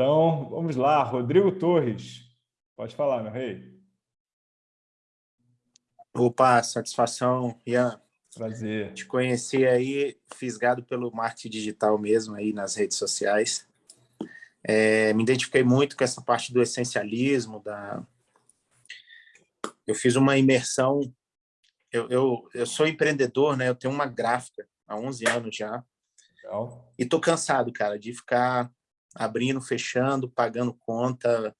Então, vamos lá, Rodrigo Torres. Pode falar, meu rei. Opa, satisfação, Ian. Prazer. Te conheci aí, fisgado pelo marketing digital mesmo aí nas redes sociais. É, me identifiquei muito com essa parte do essencialismo, da... Eu fiz uma imersão, eu, eu, eu sou empreendedor, né? Eu tenho uma gráfica há 11 anos já. Legal. E tô cansado, cara, de ficar abrindo, fechando, pagando conta.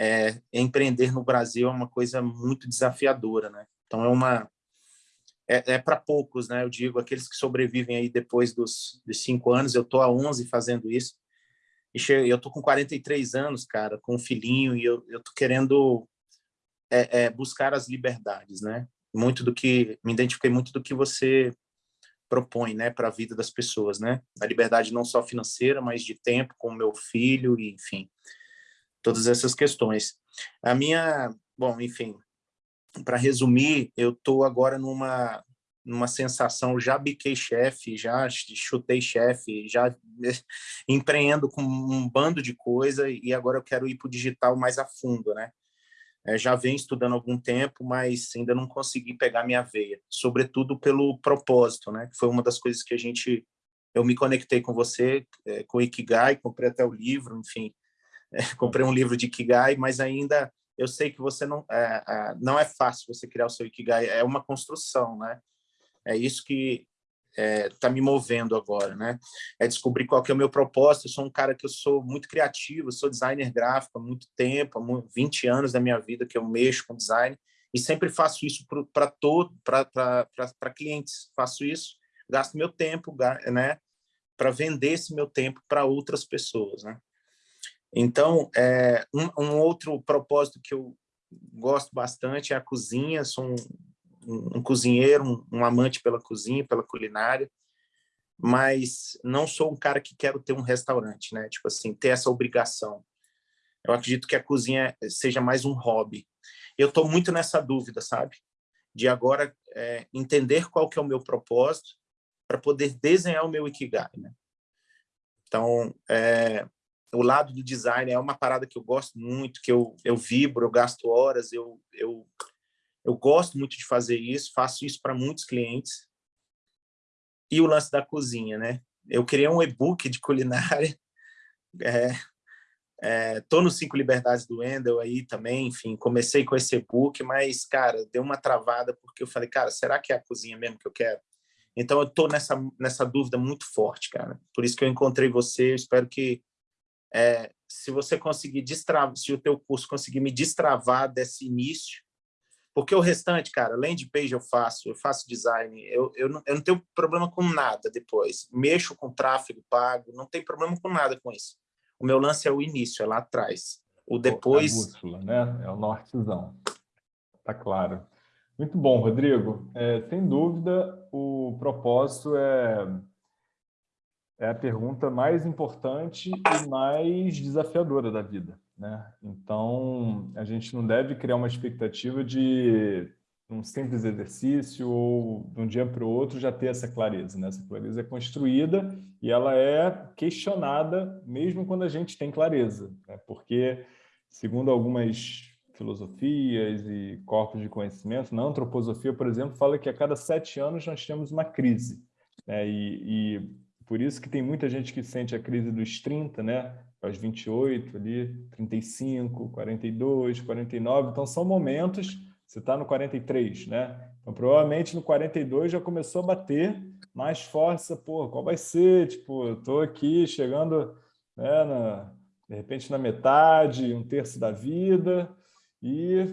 É, empreender no Brasil é uma coisa muito desafiadora, né? Então é uma é, é para poucos, né? Eu digo aqueles que sobrevivem aí depois dos, dos cinco anos. Eu tô há 11 fazendo isso. E eu tô com 43 anos, cara, com um filhinho e eu, eu tô querendo é, é, buscar as liberdades, né? Muito do que me identifiquei muito do que você propõe, né, para a vida das pessoas, né? A liberdade não só financeira, mas de tempo com meu filho e, enfim, todas essas questões. A minha, bom, enfim, para resumir, eu tô agora numa numa sensação, já biquei chefe, já chutei chefe, já empreendo com um bando de coisa e agora eu quero ir para o digital mais a fundo, né? É, já venho estudando há algum tempo, mas ainda não consegui pegar minha veia, sobretudo pelo propósito, né? Que foi uma das coisas que a gente, eu me conectei com você, é, com o Ikigai, comprei até o livro, enfim, é, comprei um livro de Ikigai, mas ainda eu sei que você não é, é, não é fácil você criar o seu Ikigai, é uma construção, né? É isso que está é, tá me movendo agora, né? É descobrir qual que é o meu propósito. Eu sou um cara que eu sou muito criativo, sou designer gráfico há muito tempo, há 20 anos da minha vida que eu mexo com design e sempre faço isso para todo, para clientes. Faço isso, gasto meu tempo, né? Para vender esse meu tempo para outras pessoas, né? Então, é, um, um outro propósito que eu gosto bastante é a cozinha. Sou um, um, cozinheiro, um, um, amante pela cozinha, pela culinária, mas não sou um cara que quero ter um restaurante, né? Tipo assim, ter essa obrigação. Eu acredito que a cozinha seja mais um hobby. Eu estou muito nessa dúvida, sabe? De agora é, entender qual que é o meu propósito para poder desenhar o meu Ikigai, né? Então, é, o lado do design é uma parada que eu gosto muito, que eu, eu vibro, eu gasto horas, eu, eu eu gosto muito de fazer isso, faço isso para muitos clientes. E o lance da cozinha, né? Eu criei um e-book de culinária. É, é, tô nos Cinco Liberdades do Wendel aí também, enfim, comecei com esse e-book, mas, cara, deu uma travada porque eu falei, cara, será que é a cozinha mesmo que eu quero? Então, eu tô nessa, nessa dúvida muito forte, cara. Por isso que eu encontrei você, eu espero que é, se você conseguir destravar, se o teu curso conseguir me destravar desse início, porque o restante, cara, landing page eu faço, eu faço design, eu, eu, não, eu não tenho problema com nada depois. Mexo com tráfego pago, não tem problema com nada com isso. O meu lance é o início, é lá atrás. O depois... É a bússola, né? É o nortezão. Tá claro. Muito bom, Rodrigo. É, sem dúvida, o propósito é, é a pergunta mais importante e mais desafiadora da vida. Né? Então, a gente não deve criar uma expectativa de um simples exercício ou de um dia para o outro já ter essa clareza. Né? Essa clareza é construída e ela é questionada mesmo quando a gente tem clareza. Né? Porque, segundo algumas filosofias e corpos de conhecimento, na antroposofia, por exemplo, fala que a cada sete anos nós temos uma crise. Né? E, e por isso que tem muita gente que sente a crise dos 30, né? aos 28 ali, 35, 42, 49. Então, são momentos, você está no 43, né? Então, provavelmente no 42 já começou a bater mais força, pô, qual vai ser? Tipo, eu estou aqui chegando, né, na, de repente, na metade, um terço da vida, e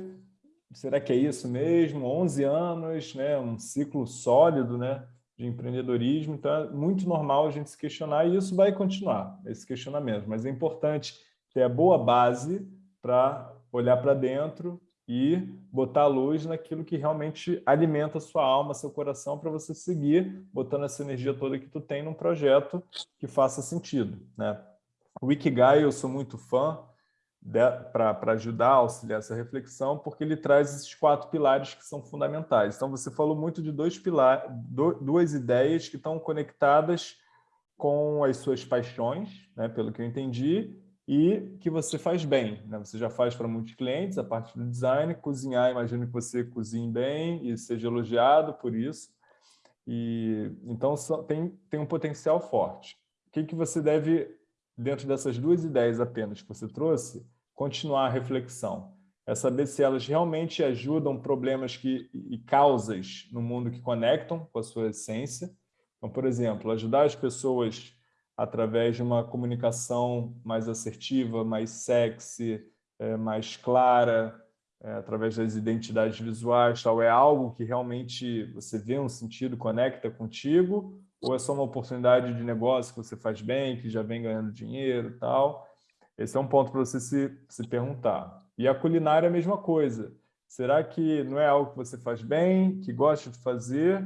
será que é isso mesmo? 11 anos, né, um ciclo sólido, né? De empreendedorismo, então é muito normal a gente se questionar e isso vai continuar, esse questionamento, mas é importante ter a boa base para olhar para dentro e botar a luz naquilo que realmente alimenta a sua alma, seu coração, para você seguir botando essa energia toda que tu tem num projeto que faça sentido. Né? O Ikigai, eu sou muito fã, para ajudar a auxiliar essa reflexão, porque ele traz esses quatro pilares que são fundamentais. Então, você falou muito de dois pilares, duas ideias que estão conectadas com as suas paixões, né, pelo que eu entendi, e que você faz bem. Né? Você já faz para muitos clientes a parte do design, cozinhar, imagino que você cozinhe bem e seja elogiado por isso. E, então, tem, tem um potencial forte. O que, que você deve, dentro dessas duas ideias apenas que você trouxe, continuar a reflexão? É saber se elas realmente ajudam problemas que, e causas no mundo que conectam com a sua essência. Então, por exemplo, ajudar as pessoas através de uma comunicação mais assertiva, mais sexy, é, mais clara, é, através das identidades visuais, tal, é algo que realmente você vê um sentido, conecta contigo, ou é só uma oportunidade de negócio que você faz bem, que já vem ganhando dinheiro tal? Esse é um ponto para você se, se perguntar. E a culinária é a mesma coisa. Será que não é algo que você faz bem, que gosta de fazer?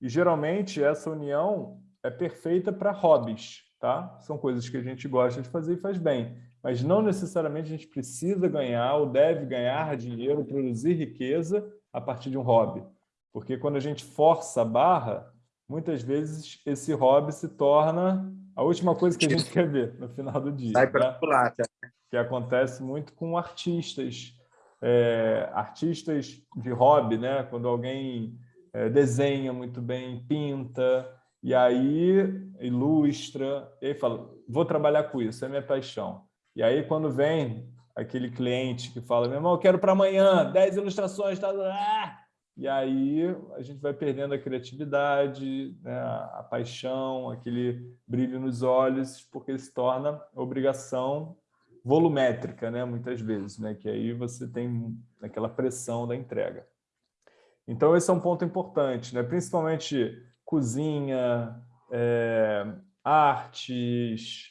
E geralmente essa união é perfeita para hobbies, tá? São coisas que a gente gosta de fazer e faz bem. Mas não necessariamente a gente precisa ganhar ou deve ganhar dinheiro, produzir riqueza a partir de um hobby. Porque quando a gente força a barra, muitas vezes esse hobby se torna a última coisa que a gente quer ver no final do dia. Sai para pular, tá? Que acontece muito com artistas, é, artistas de hobby, né? Quando alguém é, desenha muito bem, pinta, e aí ilustra, e aí fala, vou trabalhar com isso, é minha paixão. E aí quando vem aquele cliente que fala, meu irmão, eu quero para amanhã, 10 ilustrações, tá... Ah! E aí a gente vai perdendo a criatividade, né, a paixão, aquele brilho nos olhos, porque se torna obrigação volumétrica, né, muitas vezes, né, que aí você tem aquela pressão da entrega. Então esse é um ponto importante, né, principalmente cozinha, é, artes,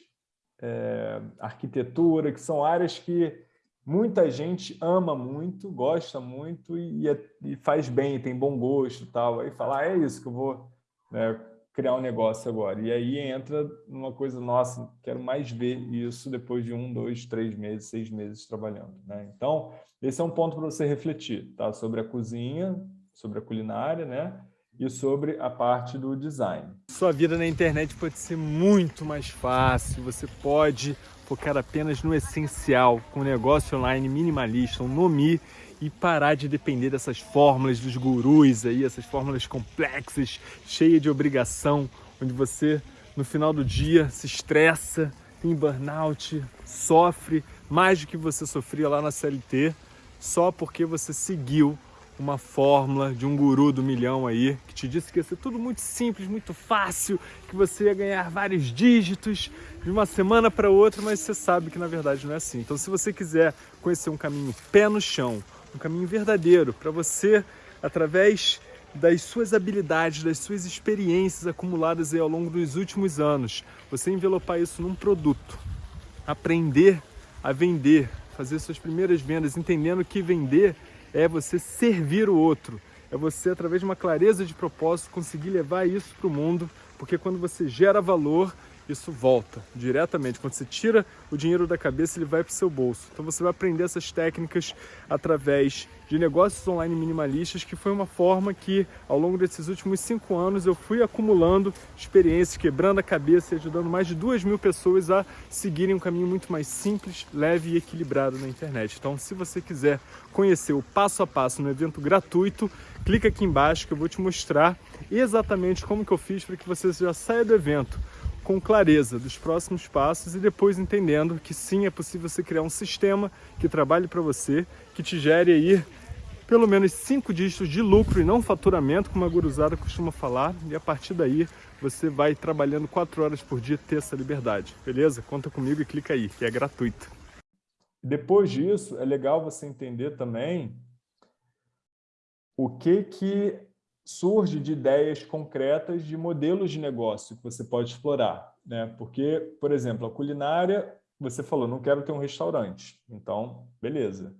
é, arquitetura, que são áreas que muita gente ama muito, gosta muito e, é, e faz bem, tem bom gosto tal. Aí fala, ah, é isso que eu vou né, criar um negócio agora. E aí entra numa coisa, nossa, quero mais ver isso depois de um, dois, três meses, seis meses trabalhando. Né? Então, esse é um ponto para você refletir, tá? Sobre a cozinha, sobre a culinária, né? e sobre a parte do design. Sua vida na internet pode ser muito mais fácil, você pode focar apenas no essencial, com um negócio online minimalista, um Nomi, e parar de depender dessas fórmulas dos gurus aí, essas fórmulas complexas, cheias de obrigação, onde você no final do dia se estressa, tem burnout, sofre mais do que você sofria lá na CLT, só porque você seguiu uma fórmula de um guru do milhão aí, que te disse que ia ser tudo muito simples, muito fácil, que você ia ganhar vários dígitos de uma semana para outra, mas você sabe que na verdade não é assim. Então se você quiser conhecer um caminho pé no chão, um caminho verdadeiro para você, através das suas habilidades, das suas experiências acumuladas aí ao longo dos últimos anos, você envelopar isso num produto, aprender a vender, fazer suas primeiras vendas, entendendo que vender é você servir o outro, é você, através de uma clareza de propósito, conseguir levar isso para o mundo, porque quando você gera valor, isso volta diretamente. Quando você tira o dinheiro da cabeça, ele vai para o seu bolso. Então você vai aprender essas técnicas através de negócios online minimalistas, que foi uma forma que, ao longo desses últimos cinco anos, eu fui acumulando experiências, quebrando a cabeça e ajudando mais de duas mil pessoas a seguirem um caminho muito mais simples, leve e equilibrado na internet. Então, se você quiser conhecer o passo a passo no evento gratuito, clica aqui embaixo que eu vou te mostrar exatamente como que eu fiz para que você já saia do evento com clareza dos próximos passos e depois entendendo que sim, é possível você criar um sistema que trabalhe para você, que te gere aí pelo menos cinco dígitos de lucro e não faturamento, como a guruzada costuma falar, e a partir daí você vai trabalhando quatro horas por dia ter essa liberdade, beleza? Conta comigo e clica aí, que é gratuito. Depois disso, é legal você entender também o que que surge de ideias concretas de modelos de negócio que você pode explorar. Né? Porque, por exemplo, a culinária, você falou, não quero ter um restaurante. Então, beleza.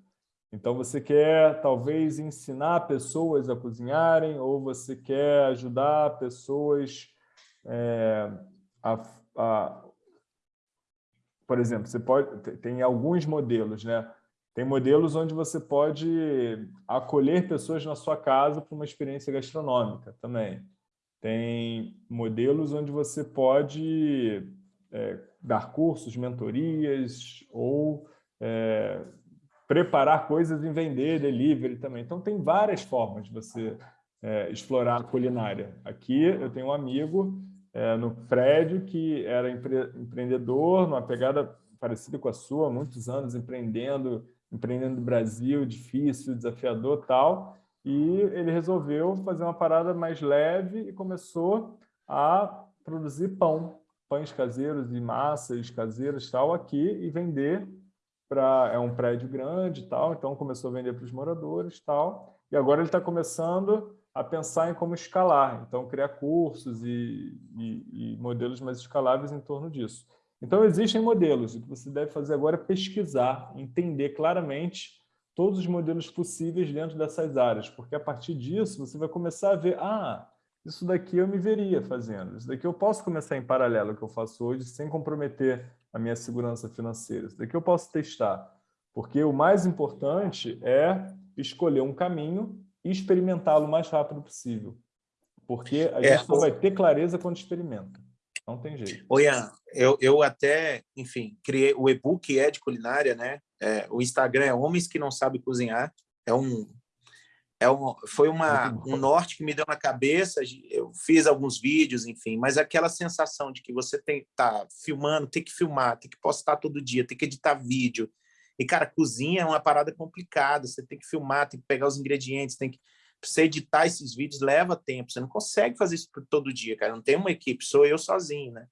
Então, você quer, talvez, ensinar pessoas a cozinharem ou você quer ajudar pessoas é, a, a... Por exemplo, você pode... Tem alguns modelos, né? Tem modelos onde você pode acolher pessoas na sua casa para uma experiência gastronômica também. Tem modelos onde você pode é, dar cursos, mentorias ou é, preparar coisas e vender, delivery também. Então, tem várias formas de você é, explorar a culinária. Aqui eu tenho um amigo é, no prédio que era empre empreendedor, numa pegada parecida com a sua, muitos anos empreendendo, empreendendo no Brasil, difícil, desafiador tal, e ele resolveu fazer uma parada mais leve e começou a produzir pão, pães caseiros e massas caseiras tal aqui e vender para é um prédio grande tal, então começou a vender para os moradores tal, e agora ele está começando a pensar em como escalar, então criar cursos e, e, e, modelos mais escaláveis em torno disso. Então existem modelos, o que você deve fazer agora é pesquisar, entender claramente todos os modelos possíveis dentro dessas áreas, porque a partir disso você vai começar a ver, ah, isso daqui eu me veria fazendo, isso daqui eu posso começar em paralelo ao que eu faço hoje, sem comprometer a minha segurança financeira, isso daqui eu posso testar, porque o mais importante é escolher um caminho e experimentá-lo o mais rápido possível. Porque a é, gente só vai ter clareza quando experimenta. Não tem jeito. Oi, Ian, eu, eu até, enfim, criei o e-book é de culinária, né? É, o Instagram é Homens que Não Sabem Cozinhar. É um, é um, foi uma, um norte que me deu na cabeça. Eu fiz alguns vídeos, enfim, mas aquela sensação de que você tem tá filmando, tem que filmar, tem que postar todo dia, tem que editar vídeo, e, cara, cozinha é uma parada complicada, você tem que filmar, tem que pegar os ingredientes, tem que... Você editar esses vídeos leva tempo, você não consegue fazer isso todo dia, cara, não tem uma equipe, sou eu sozinho, né?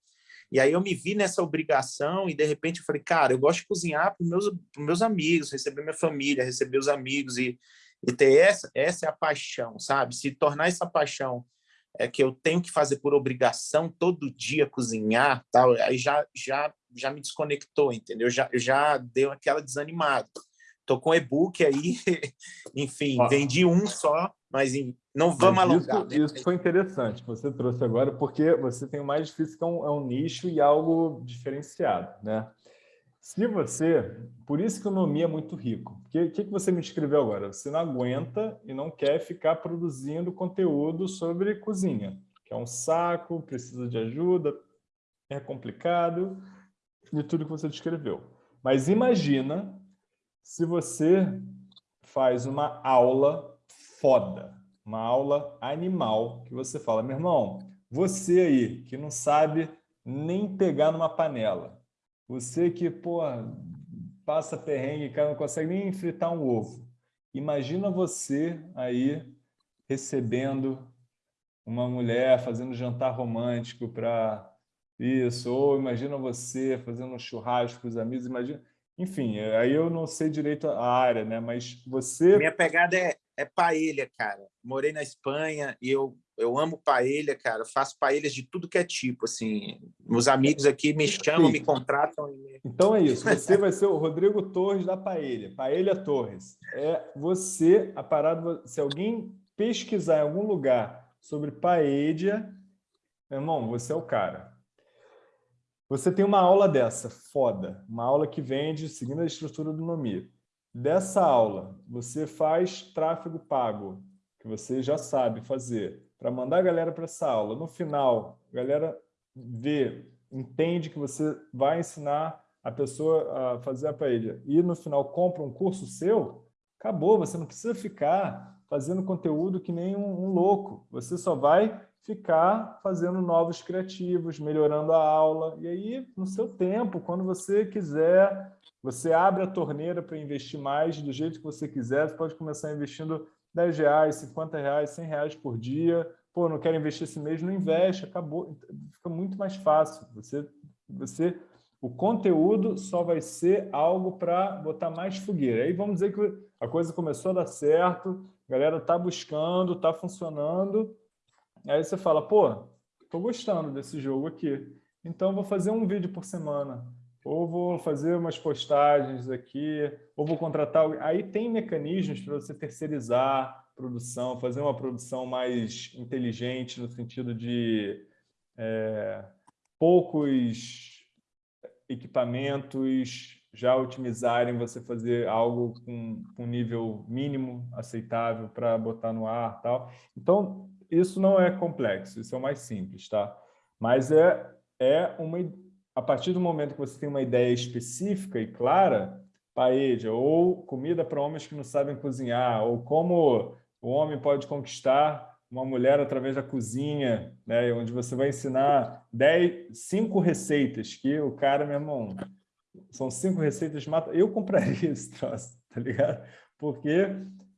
E aí eu me vi nessa obrigação e, de repente, eu falei, cara, eu gosto de cozinhar para os meus, meus amigos, receber minha família, receber os amigos e, e ter essa, essa é a paixão, sabe? Se tornar essa paixão é que eu tenho que fazer por obrigação todo dia cozinhar, tal, aí já já já me desconectou, entendeu? Já já deu aquela desanimada. Tô com e-book aí, enfim, ah. vendi um só, mas não vamos mas alongar. Isso, né? isso foi interessante que você trouxe agora, porque você tem o mais difícil que é um, é um nicho e algo diferenciado, né? Se você... Por isso que o Nomi é muito rico. O que, que, que você me escreveu agora? Você não aguenta e não quer ficar produzindo conteúdo sobre cozinha, que é um saco, precisa de ajuda, é complicado, de tudo que você descreveu. Mas imagina se você faz uma aula foda, uma aula animal, que você fala, meu irmão, você aí que não sabe nem pegar numa panela, você que, pô, passa perrengue, cara, não consegue nem fritar um ovo. Imagina você aí recebendo uma mulher fazendo jantar romântico para isso, ou imagina você fazendo um churrasco com os amigos, imagina... Enfim, aí eu não sei direito a área, né? Mas você... Minha pegada é, é paella, cara. Morei na Espanha e eu eu amo paella, cara. Faço paellas de tudo que é tipo, assim. Meus amigos aqui me chamam, Sim. me contratam. Então é isso. Você vai ser o Rodrigo Torres da paella. Paella Torres. É você, a parada... Se alguém pesquisar em algum lugar sobre paella, meu irmão, você é o cara. Você tem uma aula dessa, foda. Uma aula que vende seguindo a estrutura do Nomi. Dessa aula, você faz tráfego pago, que você já sabe fazer para mandar a galera para essa aula. No final, a galera vê, entende que você vai ensinar a pessoa a fazer a paella e no final compra um curso seu, acabou, você não precisa ficar fazendo conteúdo que nem um, um louco. Você só vai ficar fazendo novos criativos, melhorando a aula. E aí, no seu tempo, quando você quiser, você abre a torneira para investir mais do jeito que você quiser, você pode começar investindo 10 reais, 50 reais, 100 reais por dia. Pô, não quero investir esse mês, não investe, acabou. Fica muito mais fácil. Você, você, o conteúdo só vai ser algo para botar mais fogueira. Aí vamos dizer que a coisa começou a dar certo, a galera está buscando, está funcionando. Aí você fala, pô, estou gostando desse jogo aqui. Então, vou fazer um vídeo por semana ou vou fazer umas postagens aqui, ou vou contratar... Aí tem mecanismos para você terceirizar produção, fazer uma produção mais inteligente no sentido de é, poucos equipamentos já otimizarem você fazer algo com um nível mínimo aceitável para botar no ar tal. Então, isso não é complexo, isso é o mais simples, tá? Mas é, é uma a partir do momento que você tem uma ideia específica e clara, paella, ou comida para homens que não sabem cozinhar, ou como o homem pode conquistar uma mulher através da cozinha, né, onde você vai ensinar dez, cinco receitas, que o cara, meu irmão, são cinco receitas, mata. eu compraria esse troço, tá ligado? Porque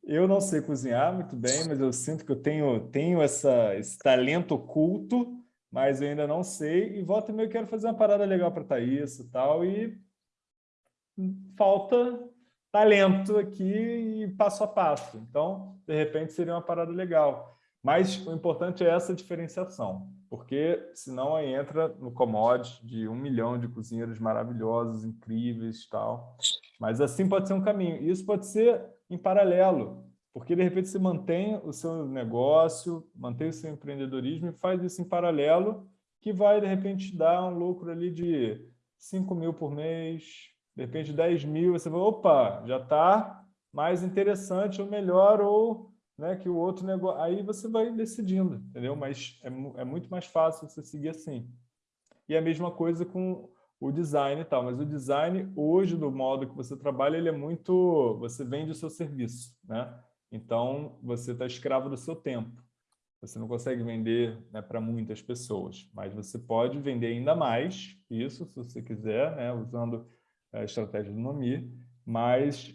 eu não sei cozinhar muito bem, mas eu sinto que eu tenho, tenho essa, esse talento oculto, mas eu ainda não sei, e volta e meio quero fazer uma parada legal para Thaís e tal, e falta talento aqui e passo a passo. Então, de repente, seria uma parada legal. Mas o importante é essa diferenciação, porque senão aí entra no commodity de um milhão de cozinheiros maravilhosos, incríveis tal. Mas assim pode ser um caminho. E isso pode ser em paralelo, porque de repente você mantém o seu negócio, mantém o seu empreendedorismo e faz isso em paralelo, que vai de repente dar um lucro ali de 5 mil por mês, de repente 10 mil, você vai, opa, já está mais interessante ou melhor, ou né, que o outro negócio. Aí você vai decidindo, entendeu? Mas é, é muito mais fácil você seguir assim. E a mesma coisa com o design e tal, mas o design hoje do modo que você trabalha, ele é muito, você vende o seu serviço, né? Então você está escravo do seu tempo. Você não consegue vender né, para muitas pessoas, mas você pode vender ainda mais isso, se você quiser, né, usando a estratégia do Nomi, mas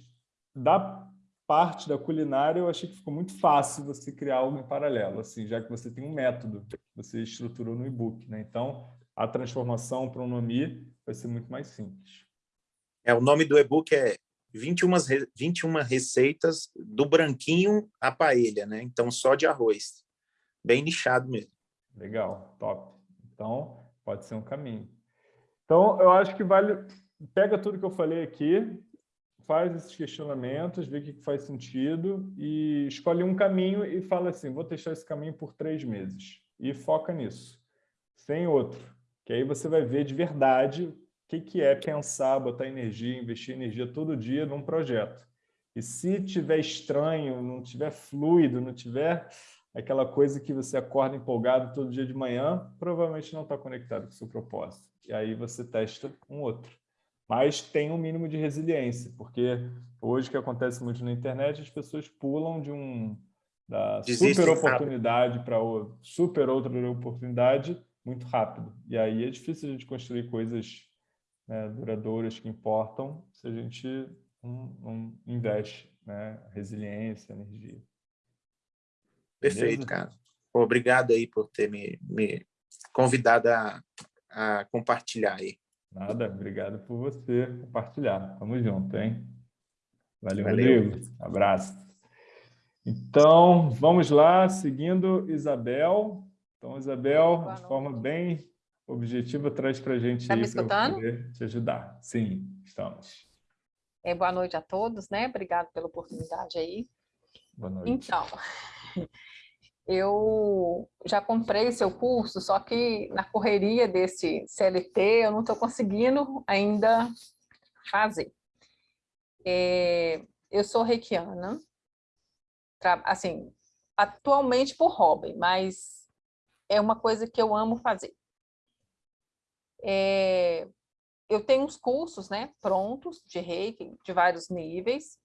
da parte da culinária eu achei que ficou muito fácil você criar algo em paralelo, assim, já que você tem um método você estruturou no e-book. Né? Então, a transformação para o Nomi vai ser muito mais simples. É, o nome do e-book é 21, 21 receitas do branquinho à paella, né? Então, só de arroz. Bem nichado mesmo. Legal, top. Então, pode ser um caminho. Então, eu acho que vale pega tudo que eu falei aqui, faz esses questionamentos, vê o que faz sentido e escolhe um caminho e fala assim, vou testar esse caminho por três meses. E foca nisso, sem outro. Que aí você vai ver de verdade o que, que é pensar, botar energia, investir energia todo dia num projeto. E se tiver estranho, não tiver fluido, não tiver aquela coisa que você acorda empolgado todo dia de manhã, provavelmente não está conectado com o seu propósito. E aí você testa um outro mas tem um mínimo de resiliência, porque hoje o que acontece muito na internet, as pessoas pulam de um da super oportunidade para super outra oportunidade muito rápido. E aí é difícil a gente construir coisas né, duradouras que importam se a gente não, não investe né, resiliência, energia. Perfeito, Beleza? cara. Obrigado aí por ter me, me convidado a, a compartilhar aí. Nada, obrigado por você compartilhar. Tamo junto, hein? Valeu, Valeu. Rodrigo. Abraço. Então, vamos lá, seguindo Isabel. Então, Isabel, de forma bem objetiva, traz para a gente tá poder te ajudar. Sim, estamos. É, boa noite a todos, né? Obrigado pela oportunidade aí. Boa noite. Então, eu já comprei seu curso, só que na correria desse CLT eu não estou conseguindo ainda fazer. É, eu sou reikiana, assim, atualmente por hobby, mas é uma coisa que eu amo fazer. É, eu tenho uns cursos né, prontos de reiki, de vários níveis,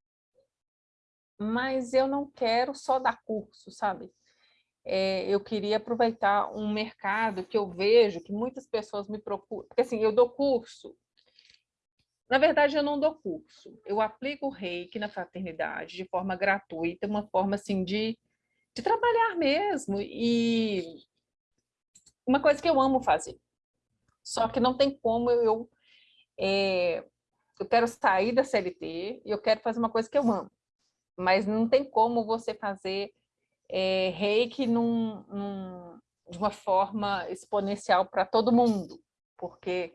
mas eu não quero só dar curso, sabe? é, eu queria aproveitar um mercado que eu vejo que muitas pessoas me procuram, porque assim, eu dou curso, na verdade eu não dou curso, eu aplico o reiki na fraternidade de forma gratuita, uma forma assim de, de trabalhar mesmo, e uma coisa que eu amo fazer, só que não tem como eu, é, eu quero sair da CLT e eu quero fazer uma coisa que eu amo, mas não tem como você fazer é, reiki num, num, de uma forma exponencial para todo mundo, porque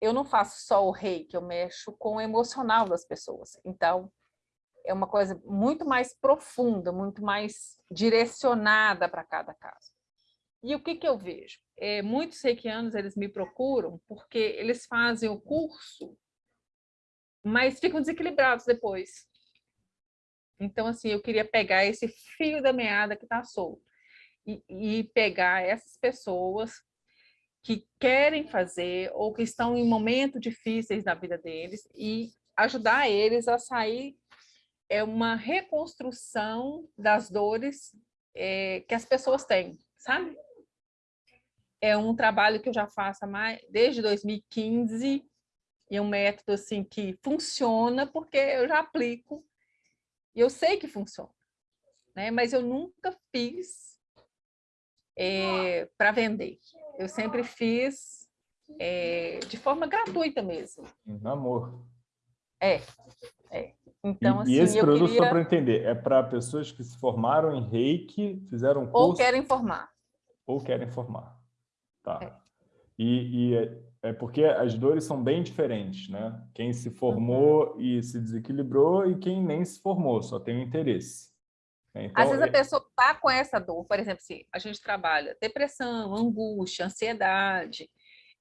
eu não faço só o reiki, eu mexo com o emocional das pessoas. Então, é uma coisa muito mais profunda, muito mais direcionada para cada caso. E o que, que eu vejo? É, muitos reikianos, eles me procuram porque eles fazem o curso, mas ficam desequilibrados depois. Então, assim, eu queria pegar esse fio da meada que está solto e, e pegar essas pessoas que querem fazer ou que estão em momentos difíceis na vida deles e ajudar eles a sair é uma reconstrução das dores é, que as pessoas têm, sabe? É um trabalho que eu já faço mais, desde 2015 e é um método assim que funciona porque eu já aplico e eu sei que funciona, né? Mas eu nunca fiz é, para vender. Eu sempre fiz é, de forma gratuita mesmo. Amor. É, é. Então, e, assim, e esse produto, queria... só para entender, é para pessoas que se formaram em reiki, fizeram um curso... Ou querem formar. Ou querem formar. Tá. É. E, e é, é, porque as dores são bem diferentes, né? Quem se formou uhum. e se desequilibrou e quem nem se formou, só tem o interesse. Então, Às vezes a é pessoa está com essa dor, por exemplo, se a gente trabalha depressão, angústia, ansiedade,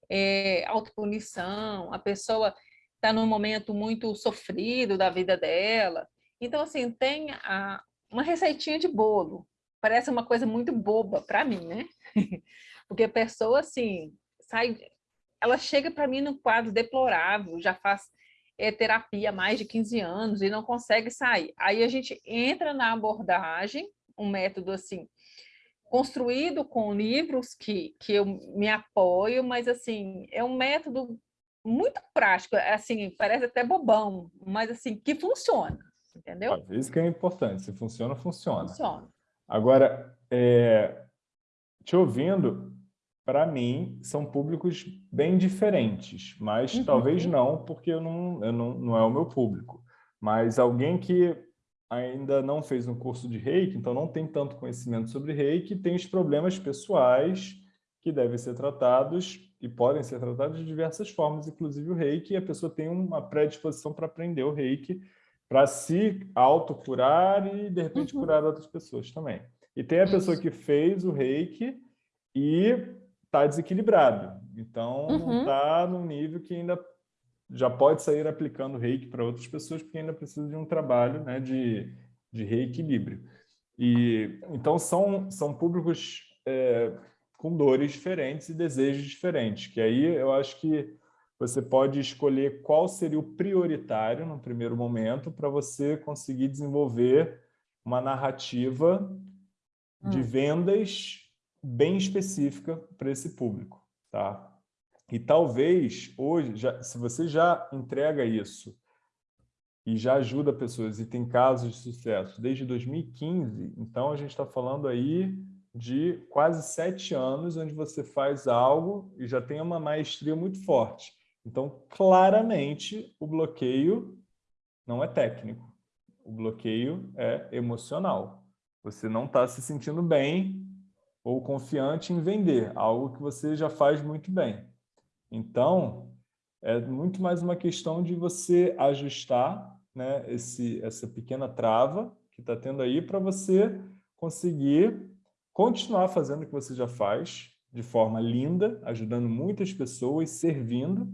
é, autopunição, a pessoa está num momento muito sofrido da vida dela. Então, assim, tem a, uma receitinha de bolo. Parece uma coisa muito boba para mim, né? Porque a pessoa, assim, sai... Ela chega para mim num quadro deplorável, já faz é, terapia há mais de 15 anos e não consegue sair. Aí a gente entra na abordagem, um método, assim, construído com livros que, que eu me apoio, mas, assim, é um método muito prático, é assim, parece até bobão, mas assim, que funciona, entendeu? Vezes que é importante, se funciona, funciona. Funciona. Agora, é, te ouvindo, para mim, são públicos bem diferentes, mas uhum. talvez não, porque eu não, eu não, não é o meu público. Mas alguém que ainda não fez um curso de reiki, então não tem tanto conhecimento sobre reiki, tem os problemas pessoais que devem ser tratados e podem ser tratados de diversas formas, inclusive o reiki, e a pessoa tem uma predisposição para aprender o reiki, para se autocurar e, de repente, uhum. curar outras pessoas também. E tem a pessoa que fez o reiki e está desequilibrado. Então, uhum. não está num nível que ainda já pode sair aplicando reiki para outras pessoas, porque ainda precisa de um trabalho né, de, de reequilíbrio. E, então, são, são públicos é, com dores diferentes e desejos diferentes, que aí eu acho que você pode escolher qual seria o prioritário no primeiro momento para você conseguir desenvolver uma narrativa hum. de vendas bem específica para esse público, tá? E talvez hoje, já, se você já entrega isso e já ajuda pessoas e tem casos de sucesso desde 2015, então a gente está falando aí de quase sete anos, onde você faz algo e já tem uma maestria muito forte. Então, claramente, o bloqueio não é técnico. O bloqueio é emocional. Você não está se sentindo bem ou confiante em vender, algo que você já faz muito bem. Então, é muito mais uma questão de você ajustar né, esse, essa pequena trava que está tendo aí para você conseguir continuar fazendo o que você já faz, de forma linda, ajudando muitas pessoas, servindo,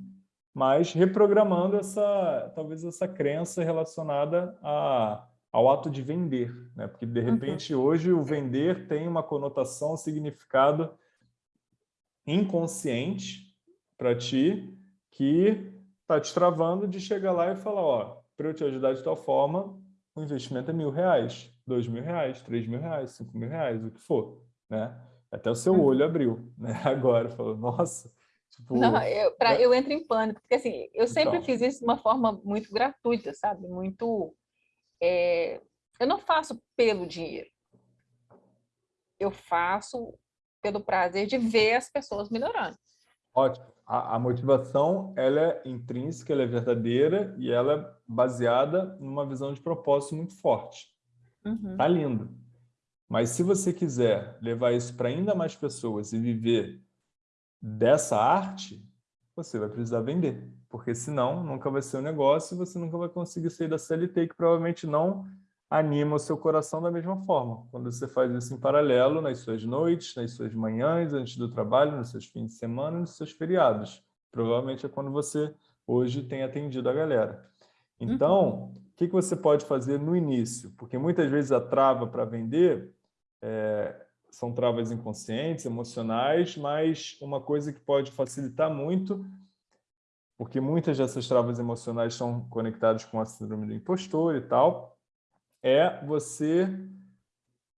mas reprogramando essa, talvez essa crença relacionada a, ao ato de vender, né? Porque de uhum. repente uhum. hoje o vender tem uma conotação, um significado inconsciente para ti que está te travando de chegar lá e falar, ó, para eu te ajudar de tal forma, o investimento é mil reais dois mil reais, três mil reais, cinco mil reais, o que for, né? Até o seu uhum. olho abriu, né? Agora, falou, nossa... Tipo, Não, eu, pra, eu entro em pânico, porque assim, eu sempre então. fiz isso de uma forma muito gratuita, sabe? Muito... É, eu não faço pelo dinheiro. Eu faço pelo prazer de ver as pessoas melhorando. Ótimo. A, a, motivação ela é intrínseca, ela é verdadeira e ela é baseada numa visão de propósito muito forte. Uhum. Tá lindo. Mas se você quiser levar isso para ainda mais pessoas e viver dessa arte, você vai precisar vender. Porque senão nunca vai ser um negócio e você nunca vai conseguir sair da CLT, que provavelmente não anima o seu coração da mesma forma. Quando você faz isso em paralelo, nas suas noites, nas suas manhãs, antes do trabalho, nos seus fins de semana, nos seus feriados. Provavelmente é quando você hoje tem atendido a galera. Então, uhum que, que você pode fazer no início? Porque muitas vezes a trava para vender, é, são travas inconscientes, emocionais, mas uma coisa que pode facilitar muito, porque muitas dessas travas emocionais são conectadas com a síndrome do impostor e tal, é você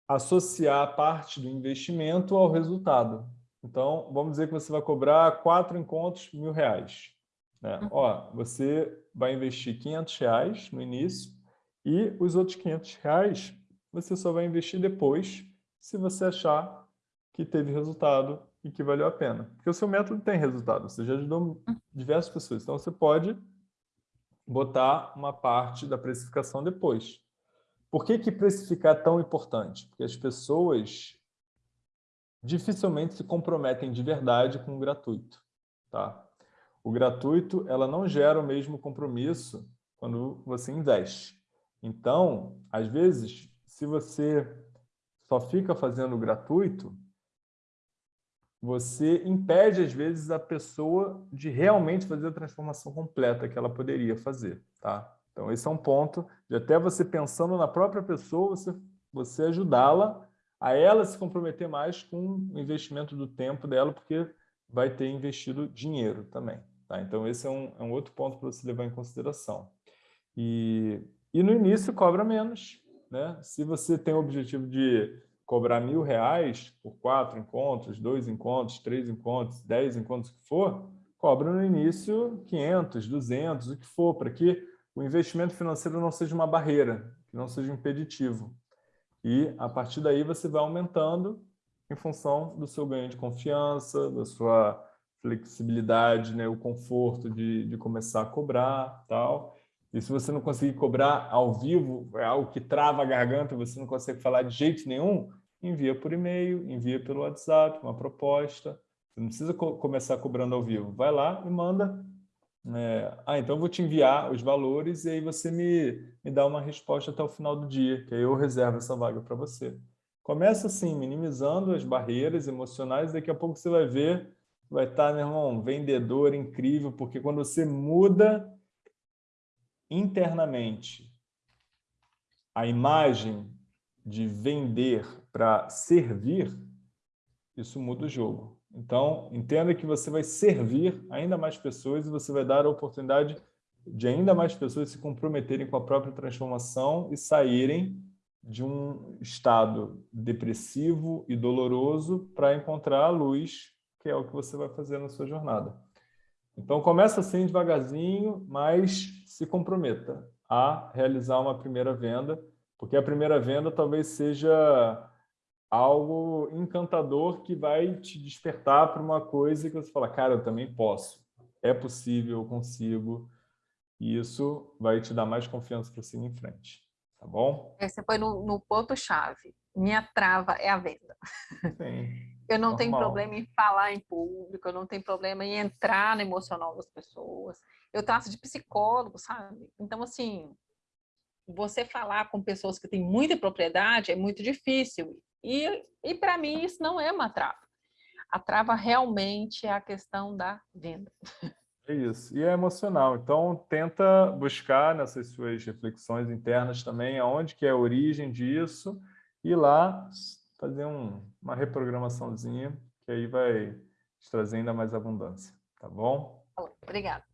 associar parte do investimento ao resultado. Então, vamos dizer que você vai cobrar quatro encontros, mil reais. Né? Uhum. Ó, você vai investir 500 reais no início e os outros 500 reais você só vai investir depois se você achar que teve resultado e que valeu a pena. Porque o seu método tem resultado, você já ajudou diversas pessoas. Então, você pode botar uma parte da precificação depois. Por que, que precificar é tão importante? Porque as pessoas dificilmente se comprometem de verdade com o gratuito. Tá? O gratuito ela não gera o mesmo compromisso quando você investe. Então, às vezes, se você só fica fazendo gratuito, você impede, às vezes, a pessoa de realmente fazer a transformação completa que ela poderia fazer. Tá? Então, esse é um ponto de até você pensando na própria pessoa, você, você ajudá-la a ela se comprometer mais com o investimento do tempo dela, porque vai ter investido dinheiro também. Tá? Então, esse é um, é um outro ponto para você levar em consideração. E e no início cobra menos. Né? Se você tem o objetivo de cobrar mil reais por quatro encontros, dois encontros, três encontros, dez encontros, o que for, cobra no início 500, 200, o que for, para que o investimento financeiro não seja uma barreira, que não seja impeditivo. E, a partir daí, você vai aumentando em função do seu ganho de confiança, da sua flexibilidade, né, o conforto de, de começar a cobrar, tal. E se você não conseguir cobrar ao vivo, é algo que trava a garganta, você não consegue falar de jeito nenhum, envia por e-mail, envia pelo WhatsApp, uma proposta. Você não precisa co começar cobrando ao vivo. Vai lá e manda. É, ah, então eu vou te enviar os valores e aí você me, me dá uma resposta até o final do dia, que aí eu reservo essa vaga para você. Começa assim, minimizando as barreiras emocionais, daqui a pouco você vai ver, vai estar, meu irmão, um vendedor incrível, porque quando você muda internamente a imagem de vender para servir, isso muda o jogo. Então, entenda que você vai servir ainda mais pessoas e você vai dar a oportunidade de ainda mais pessoas se comprometerem com a própria transformação e saírem de um estado depressivo e doloroso para encontrar a luz, que é o que você vai fazer na sua jornada. Então, começa assim devagarzinho, mas se comprometa a realizar uma primeira venda, porque a primeira venda talvez seja algo encantador que vai te despertar para uma coisa que você fala, cara, eu também posso, é possível, eu consigo, e isso vai te dar mais confiança para seguir em frente, tá bom? Você foi no, no ponto-chave, minha trava é a venda. Sim. Eu não Normal. tenho problema em falar em público, eu não tenho problema em entrar no emocional das pessoas. Eu traço de psicólogo, sabe? Então, assim, você falar com pessoas que têm muita propriedade é muito difícil. E, e para mim, isso não é uma trava. A trava realmente é a questão da venda. É isso. E é emocional. Então, tenta buscar nessas suas reflexões internas também aonde que é a origem disso e lá fazer um, uma reprogramaçãozinha, que aí vai te trazer ainda mais abundância, tá bom? Obrigada.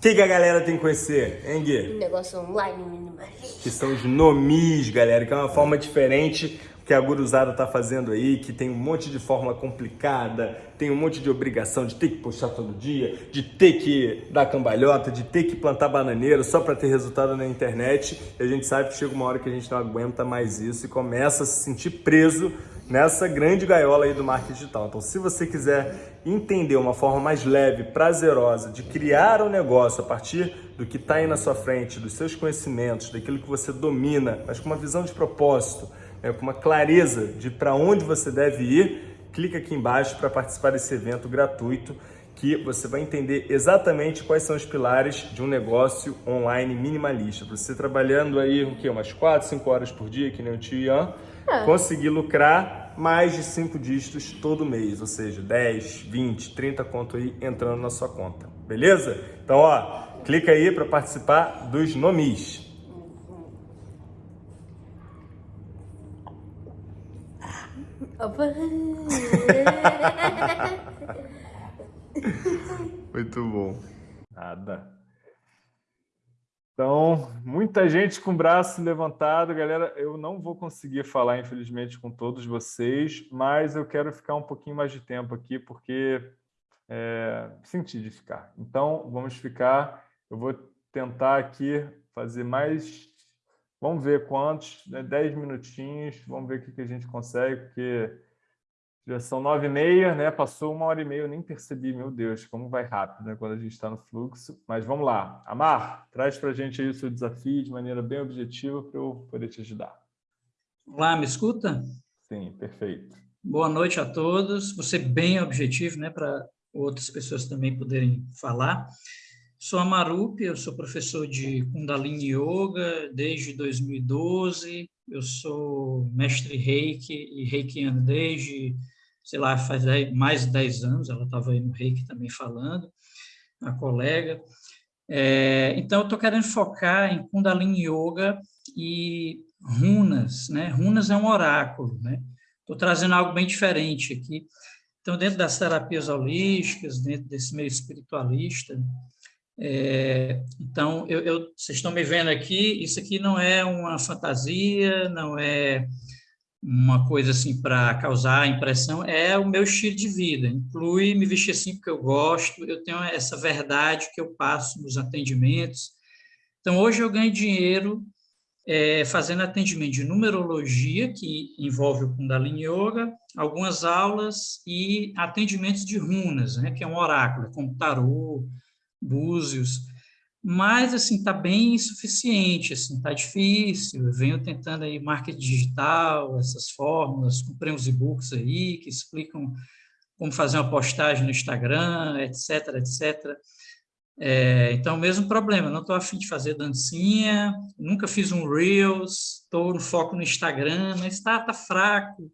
O que, que, a galera tem que conhecer, hein, Gui? Negócio online minimalista. Que são os nomis, galera, que é uma forma diferente que a guruzada tá fazendo aí, que tem um monte de fórmula complicada, tem um monte de obrigação de ter que postar todo dia, de ter que dar cambalhota, de ter que plantar bananeira só para ter resultado na internet. E a gente sabe que chega uma hora que a gente não aguenta mais isso e começa a se sentir preso nessa grande gaiola aí do marketing digital. Então, se você quiser entender uma forma mais leve, prazerosa de criar um negócio a partir do que está aí na sua frente, dos seus conhecimentos, daquilo que você domina, mas com uma visão de propósito, é, com uma clareza de para onde você deve ir, clica aqui embaixo para participar desse evento gratuito que você vai entender exatamente quais são os pilares de um negócio online minimalista. Você trabalhando aí o quê? umas 4, 5 horas por dia, que nem o tio Ian, é. conseguir lucrar mais de 5 dígitos todo mês, ou seja, 10, 20, 30 conto aí entrando na sua conta. Beleza? Então, ó, clica aí para participar dos nomis. Muito bom. Nada. Então, muita gente com o braço levantado. Galera, eu não vou conseguir falar, infelizmente, com todos vocês, mas eu quero ficar um pouquinho mais de tempo aqui, porque é, senti de ficar. Então, vamos ficar. Eu vou tentar aqui fazer mais... Vamos ver quantos, né? 10 minutinhos. Vamos ver o que, que a gente consegue, porque já são nove e meia, né? Passou uma hora e meia, eu nem percebi, meu Deus, como vai rápido, né? Quando a gente está no fluxo. Mas vamos lá. Amar, traz para a gente aí o seu desafio de maneira bem objetiva para eu poder te ajudar. Olá, me escuta? Sim, perfeito. Boa noite a todos. Você bem objetivo, né? Para outras pessoas também poderem falar. Sou a Marupi, eu sou professor de Kundalini Yoga desde 2012. Eu sou mestre Reiki e Reikiano desde sei lá, faz mais de 10 anos, ela estava aí no Reiki também falando, a colega. É, então, eu estou querendo focar em Kundalini Yoga e runas, né? Runas é um oráculo, né? Estou trazendo algo bem diferente aqui. Então, dentro das terapias holísticas, dentro desse meio espiritualista, é, então, eu, eu, vocês estão me vendo aqui, isso aqui não é uma fantasia, não é uma coisa assim para causar impressão é o meu estilo de vida. Inclui me vestir assim porque eu gosto, eu tenho essa verdade que eu passo nos atendimentos. Então, hoje eu ganho dinheiro é, fazendo atendimento de numerologia, que envolve o Kundalini Yoga, algumas aulas e atendimentos de runas, né, que é um oráculo, como tarô, búzios mas assim está bem insuficiente, assim está difícil. Eu venho tentando aí marketing digital, essas fórmulas, comprei uns e-books aí que explicam como fazer uma postagem no Instagram, etc, etc. É, então, mesmo problema, não estou afim de fazer dancinha, nunca fiz um Reels, estou no foco no Instagram, mas está tá fraco.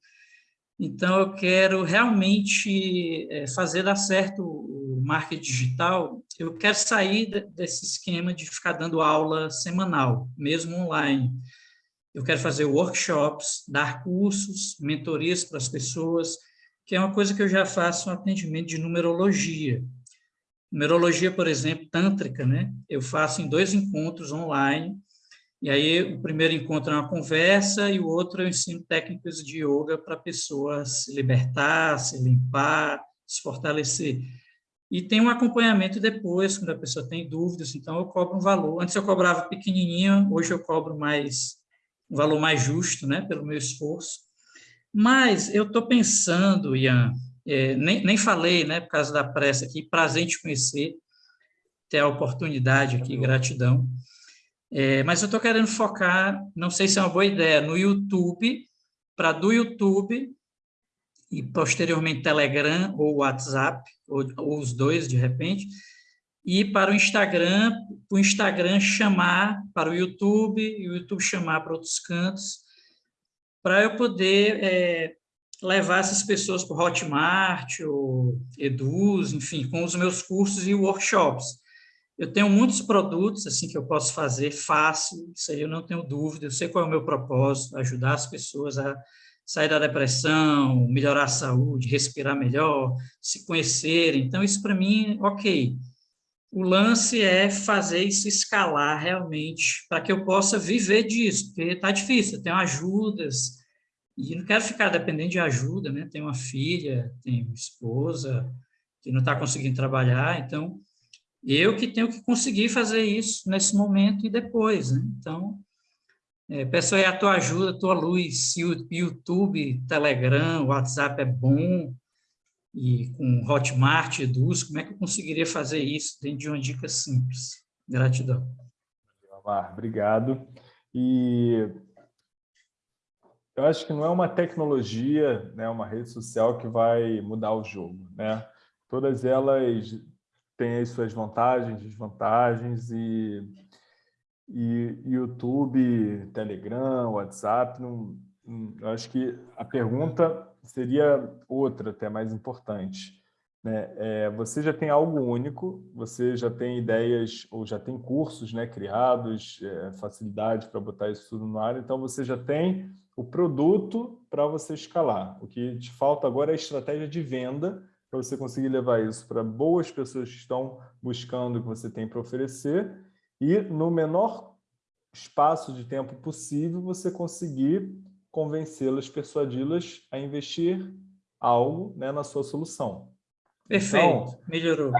Então, eu quero realmente é, fazer dar certo o marketing digital. Eu quero sair desse esquema de ficar dando aula semanal, mesmo online. Eu quero fazer workshops, dar cursos, mentorias para as pessoas, que é uma coisa que eu já faço um atendimento de numerologia. Numerologia, por exemplo, tântrica, né? Eu faço em dois encontros online, e aí, o primeiro encontro é uma conversa e o outro eu ensino técnicas de yoga para a pessoa se libertar, se limpar, se fortalecer. E tem um acompanhamento depois, quando a pessoa tem dúvidas, então eu cobro um valor. Antes eu cobrava pequenininho, hoje eu cobro mais um valor mais justo, né, pelo meu esforço. Mas eu estou pensando, Ian, é, nem, nem falei, né, por causa da pressa aqui, prazer em te conhecer, ter a oportunidade aqui, gratidão. É, mas eu estou querendo focar, não sei se é uma boa ideia, no YouTube, para do YouTube e posteriormente Telegram ou WhatsApp, ou, ou os dois de repente, e para o Instagram, o Instagram chamar para o YouTube, e o YouTube chamar para outros cantos, para eu poder é, levar essas pessoas para o Hotmart, ou Eduz, enfim, com os meus cursos e workshops. Eu tenho muitos produtos assim que eu posso fazer fácil, isso aí eu não tenho dúvida, eu sei qual é o meu propósito, ajudar as pessoas a sair da depressão, melhorar a saúde, respirar melhor, se conhecerem. Então, isso para mim, ok. O lance é fazer isso escalar realmente, para que eu possa viver disso, porque está difícil, eu tenho ajudas, e não quero ficar dependendo de ajuda, né? Tenho uma filha, tenho esposa que não está conseguindo trabalhar, então eu que tenho que conseguir fazer isso nesse momento e depois, né? Então, é, peço aí a tua ajuda, a tua luz, YouTube, Telegram, WhatsApp é bom, e com Hotmart, Eduz, como é que eu conseguiria fazer isso dentro de uma dica simples? Gratidão. Obrigado. E eu acho que não é uma tecnologia, né, uma rede social que vai mudar o jogo. Né? Todas elas tem as suas vantagens, desvantagens e, e YouTube, Telegram, WhatsApp, não, eu acho que a pergunta seria outra, até mais importante. né, é, você já tem algo único, você já tem ideias ou já tem cursos né, criados, é, facilidade para botar isso tudo no ar, então você já tem o produto para você escalar. O que te falta agora é a estratégia de venda para você conseguir levar isso para boas pessoas que estão buscando o que você tem para oferecer e no menor espaço de tempo possível você conseguir convencê-las, persuadi-las a investir algo né, na sua solução. Perfeito, então, melhorou.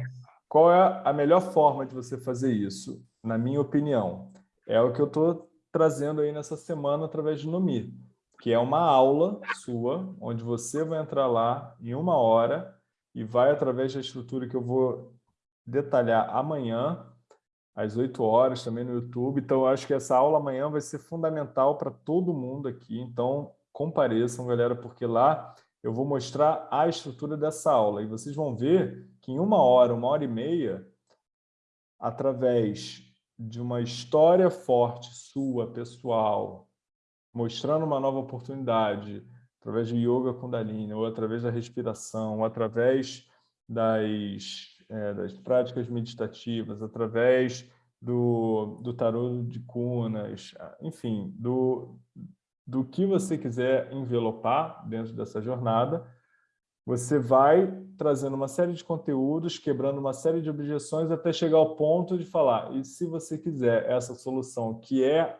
Qual é a melhor forma de você fazer isso? Na minha opinião, é o que eu estou trazendo aí nessa semana através de Nomi, que é uma aula sua, onde você vai entrar lá em uma hora e vai, através da estrutura que eu vou detalhar amanhã, às 8 horas, também no YouTube. Então, eu acho que essa aula amanhã vai ser fundamental para todo mundo aqui. Então, compareçam, galera, porque lá eu vou mostrar a estrutura dessa aula. E vocês vão ver que em uma hora, uma hora e meia, através de uma história forte sua, pessoal, mostrando uma nova oportunidade, através de yoga kundalini, ou através da respiração, ou através das, é, das práticas meditativas, através do, do tarô de cunas, enfim, do, do que você quiser envelopar dentro dessa jornada, você vai trazendo uma série de conteúdos, quebrando uma série de objeções, até chegar ao ponto de falar, e se você quiser essa solução, que é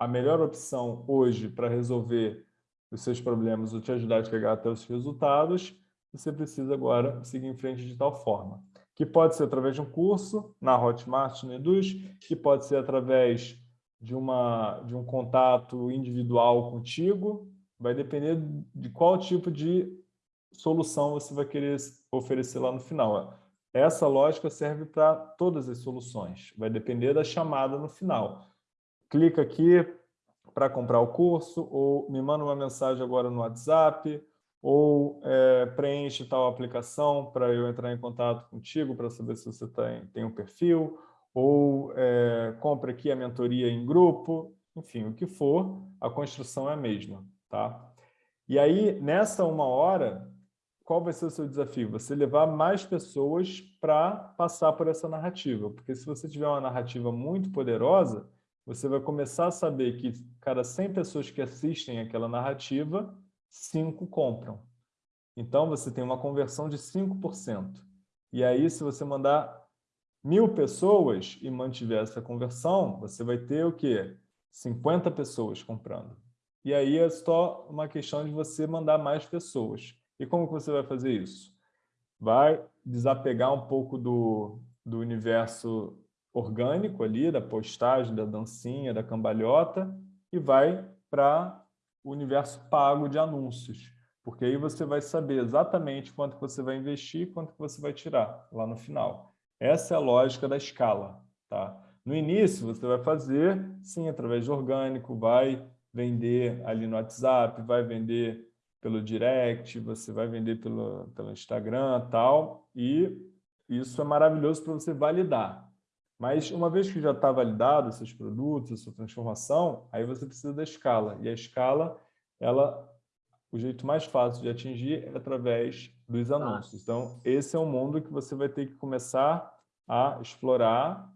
a melhor opção hoje para resolver os seus problemas ou te ajudar a chegar até os resultados, você precisa agora seguir em frente de tal forma. Que pode ser através de um curso na Hotmart, no Eduz, que pode ser através de, uma, de um contato individual contigo, vai depender de qual tipo de solução você vai querer oferecer lá no final. Essa lógica serve para todas as soluções, vai depender da chamada no final. Clica aqui, para comprar o curso, ou me manda uma mensagem agora no WhatsApp, ou é, preenche tal aplicação para eu entrar em contato contigo para saber se você tem, tem um perfil, ou é, compre aqui a mentoria em grupo, enfim, o que for, a construção é a mesma. Tá? E aí, nessa uma hora, qual vai ser o seu desafio? Você levar mais pessoas para passar por essa narrativa, porque se você tiver uma narrativa muito poderosa, você vai começar a saber que cada 100 pessoas que assistem aquela narrativa, 5 compram. Então, você tem uma conversão de 5%. E aí, se você mandar mil pessoas e mantiver essa conversão, você vai ter o quê? 50 pessoas comprando. E aí é só uma questão de você mandar mais pessoas. E como que você vai fazer isso? Vai desapegar um pouco do, do universo orgânico ali, da postagem, da dancinha, da cambalhota, e vai para o universo pago de anúncios. Porque aí você vai saber exatamente quanto você vai investir e quanto você vai tirar lá no final. Essa é a lógica da escala. Tá? No início, você vai fazer, sim, através de orgânico, vai vender ali no WhatsApp, vai vender pelo direct, você vai vender pelo, pelo Instagram tal, e isso é maravilhoso para você validar. Mas uma vez que já está validado esses produtos, essa transformação, aí você precisa da escala. E a escala, ela, o jeito mais fácil de atingir é através dos anúncios. Então, esse é um mundo que você vai ter que começar a explorar,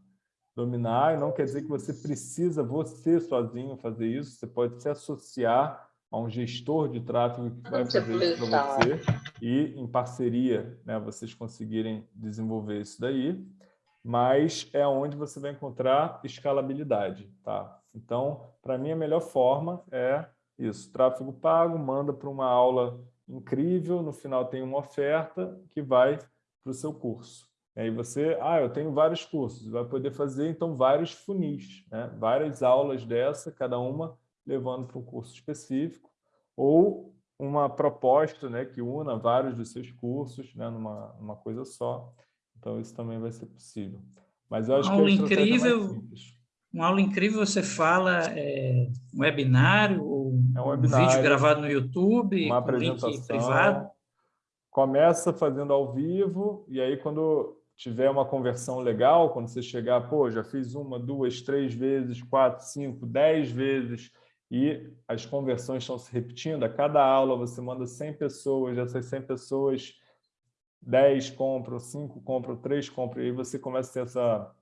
dominar, e não quer dizer que você precisa, você sozinho, fazer isso. Você pode se associar a um gestor de tráfego que vai fazer isso para você e, em parceria, né, vocês conseguirem desenvolver isso daí mas é onde você vai encontrar escalabilidade. Tá? Então, para mim, a melhor forma é isso, tráfego pago, manda para uma aula incrível, no final tem uma oferta que vai para o seu curso. E aí você, ah, eu tenho vários cursos, vai poder fazer, então, vários funis, né? várias aulas dessa, cada uma levando para um curso específico, ou uma proposta né, que una vários dos seus cursos né, numa, numa coisa só. Então, isso também vai ser possível. Mas eu acho uma aula que incrível, uma aula incrível, você fala é, um webinário ou é um, webinário, um vídeo gravado no YouTube, uma apresentação privado. Começa fazendo ao vivo e aí quando tiver uma conversão legal, quando você chegar, pô, já fiz uma, duas, três vezes, quatro, cinco, dez vezes e as conversões estão se repetindo, a cada aula você manda 100 pessoas, essas 100 pessoas 10 compram, 5 compram, 3 compram, e aí você começa a ter essa,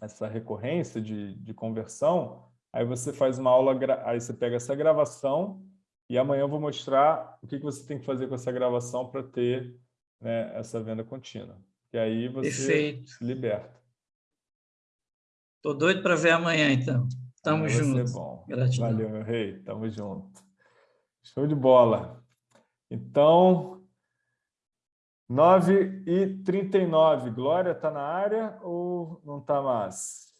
essa recorrência de, de conversão, aí você faz uma aula, aí você pega essa gravação e amanhã eu vou mostrar o que, que você tem que fazer com essa gravação para ter né, essa venda contínua. E aí você Perfeito. se liberta. Estou doido para ver amanhã, então. Tamo junto. bom. Gratidão. Valeu, meu rei. Tamo junto. Show de bola. Então, 9 e 39. Glória está na área ou não está mais?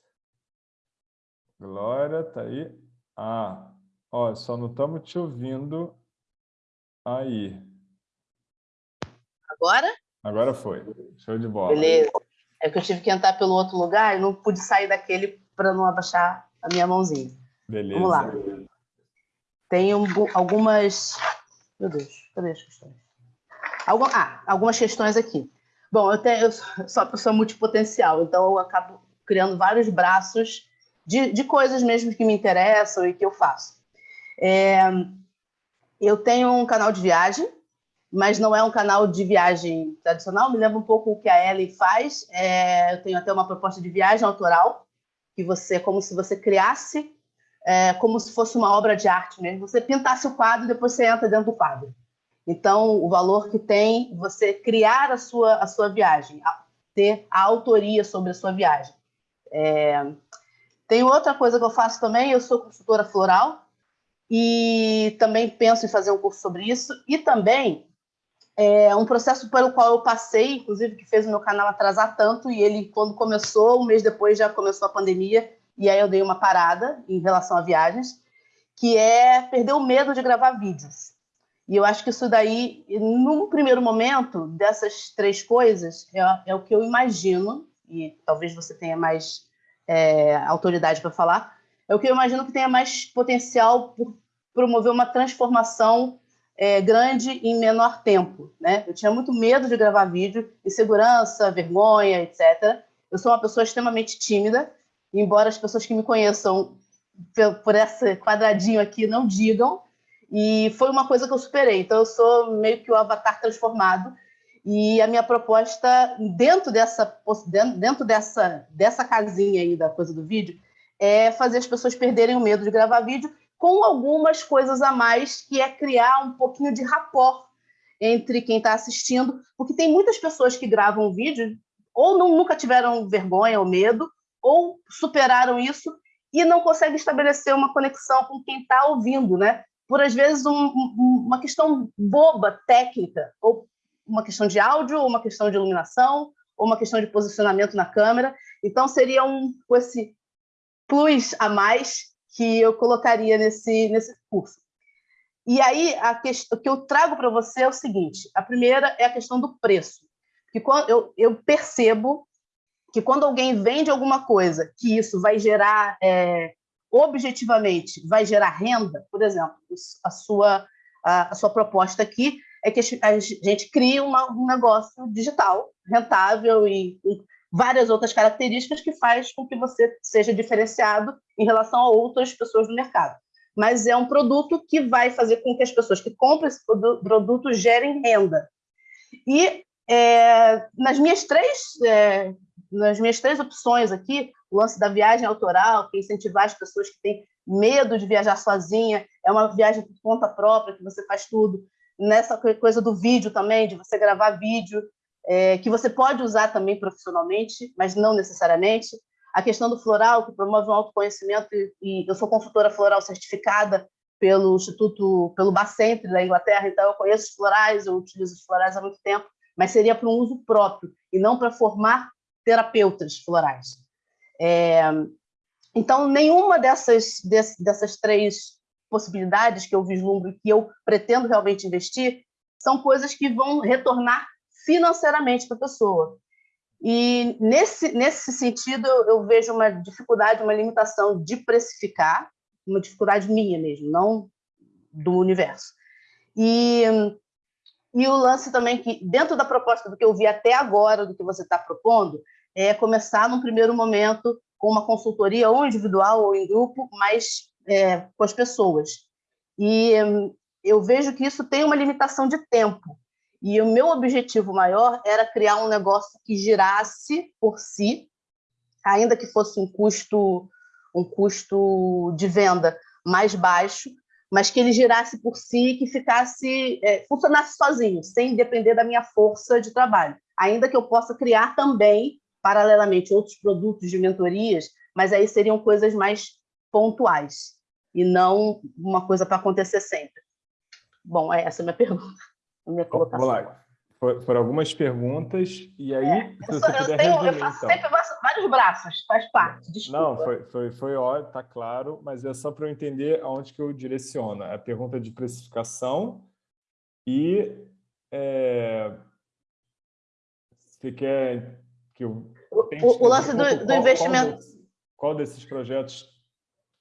Glória, está aí. Ah, ó, só não estamos te ouvindo aí. Agora? Agora foi. Show de bola. Beleza. É que eu tive que entrar pelo outro lugar e não pude sair daquele para não abaixar a minha mãozinha. Beleza. Vamos lá. Tenho algumas... Meu Deus, cadê as questões? Algum... Ah, algumas questões aqui. Bom, eu, tenho, eu sou uma pessoa multipotencial, então eu acabo criando vários braços de, de coisas mesmo que me interessam e que eu faço. É, eu tenho um canal de viagem, mas não é um canal de viagem tradicional, me lembra um pouco o que a Ellen faz. É, eu tenho até uma proposta de viagem autoral, que você, como se você criasse, é, como se fosse uma obra de arte mesmo. Você pintasse o quadro e depois você entra dentro do quadro. Então, o valor que tem você criar a sua, a sua viagem, ter a autoria sobre a sua viagem. É... Tem outra coisa que eu faço também, eu sou consultora floral e também penso em fazer um curso sobre isso. E também é um processo pelo qual eu passei, inclusive, que fez o meu canal atrasar tanto, e ele, quando começou, um mês depois já começou a pandemia, e aí eu dei uma parada em relação a viagens, que é perder o medo de gravar vídeos. E eu acho que isso daí, num primeiro momento, dessas três coisas, é, é o que eu imagino, e talvez você tenha mais é, autoridade para falar, é o que eu imagino que tenha mais potencial por promover uma transformação é, grande em menor tempo. Né? Eu tinha muito medo de gravar vídeo, insegurança, vergonha, etc. Eu sou uma pessoa extremamente tímida, embora as pessoas que me conheçam por esse quadradinho aqui não digam, e foi uma coisa que eu superei. Então, eu sou meio que o avatar transformado. E a minha proposta, dentro dessa, dentro dessa, dessa casinha aí da coisa do vídeo, é fazer as pessoas perderem o medo de gravar vídeo com algumas coisas a mais, que é criar um pouquinho de rapport entre quem está assistindo, porque tem muitas pessoas que gravam vídeo ou não, nunca tiveram vergonha ou medo, ou superaram isso e não conseguem estabelecer uma conexão com quem está ouvindo, né? Por, às vezes, um, uma questão boba, técnica, ou uma questão de áudio, ou uma questão de iluminação, ou uma questão de posicionamento na câmera. Então, seria um esse plus a mais que eu colocaria nesse, nesse curso. E aí, a questão, o que eu trago para você é o seguinte: a primeira é a questão do preço. Que quando eu, eu percebo que quando alguém vende alguma coisa, que isso vai gerar é, objetivamente vai gerar renda, por exemplo, a sua, a, sua proposta aqui é que a gente crie uma, um negócio digital, rentável e com várias outras características que faz com que você seja diferenciado em relação a outras pessoas do mercado. Mas é um produto que vai fazer com que as pessoas que compram esse produto gerem renda. E é, nas minhas três é, nas minhas três opções aqui, o lance da viagem autoral, que é incentivar as pessoas que têm medo de viajar sozinha, é uma viagem por conta própria, que você faz tudo. Nessa coisa do vídeo também, de você gravar vídeo, é, que você pode usar também profissionalmente, mas não necessariamente. A questão do floral, que promove um autoconhecimento, e, e eu sou consultora floral certificada pelo Instituto, pelo Bacentre da Inglaterra, então eu conheço os florais, eu utilizo os florais há muito tempo, mas seria para um uso próprio, e não para formar terapeutas florais. É, então, nenhuma dessas, dessas três possibilidades que eu vislumbro e que eu pretendo realmente investir são coisas que vão retornar financeiramente para a pessoa. E, nesse, nesse sentido, eu vejo uma dificuldade, uma limitação de precificar, uma dificuldade minha mesmo, não do universo. E, e o lance também que, dentro da proposta do que eu vi até agora, do que você está propondo, é começar, num primeiro momento, com uma consultoria ou individual ou em grupo, mas é, com as pessoas. E eu vejo que isso tem uma limitação de tempo. E o meu objetivo maior era criar um negócio que girasse por si, ainda que fosse um custo, um custo de venda mais baixo, mas que ele girasse por si, que ficasse, é, funcionasse sozinho, sem depender da minha força de trabalho. Ainda que eu possa criar também, paralelamente, outros produtos de mentorias, mas aí seriam coisas mais pontuais e não uma coisa para acontecer sempre. Bom, é essa é a minha pergunta, a minha colocação. Vamos lá. Foram algumas perguntas, e aí, é, se você puder tenho, resumir, Eu faço então. sempre vários braços, faz parte, desculpa. Não, foi, foi, foi ótimo, está claro, mas é só para eu entender aonde que eu direciono. A pergunta de precificação e... É, você quer que eu... O, o lance do, do qual, investimento... Qual desses, qual desses projetos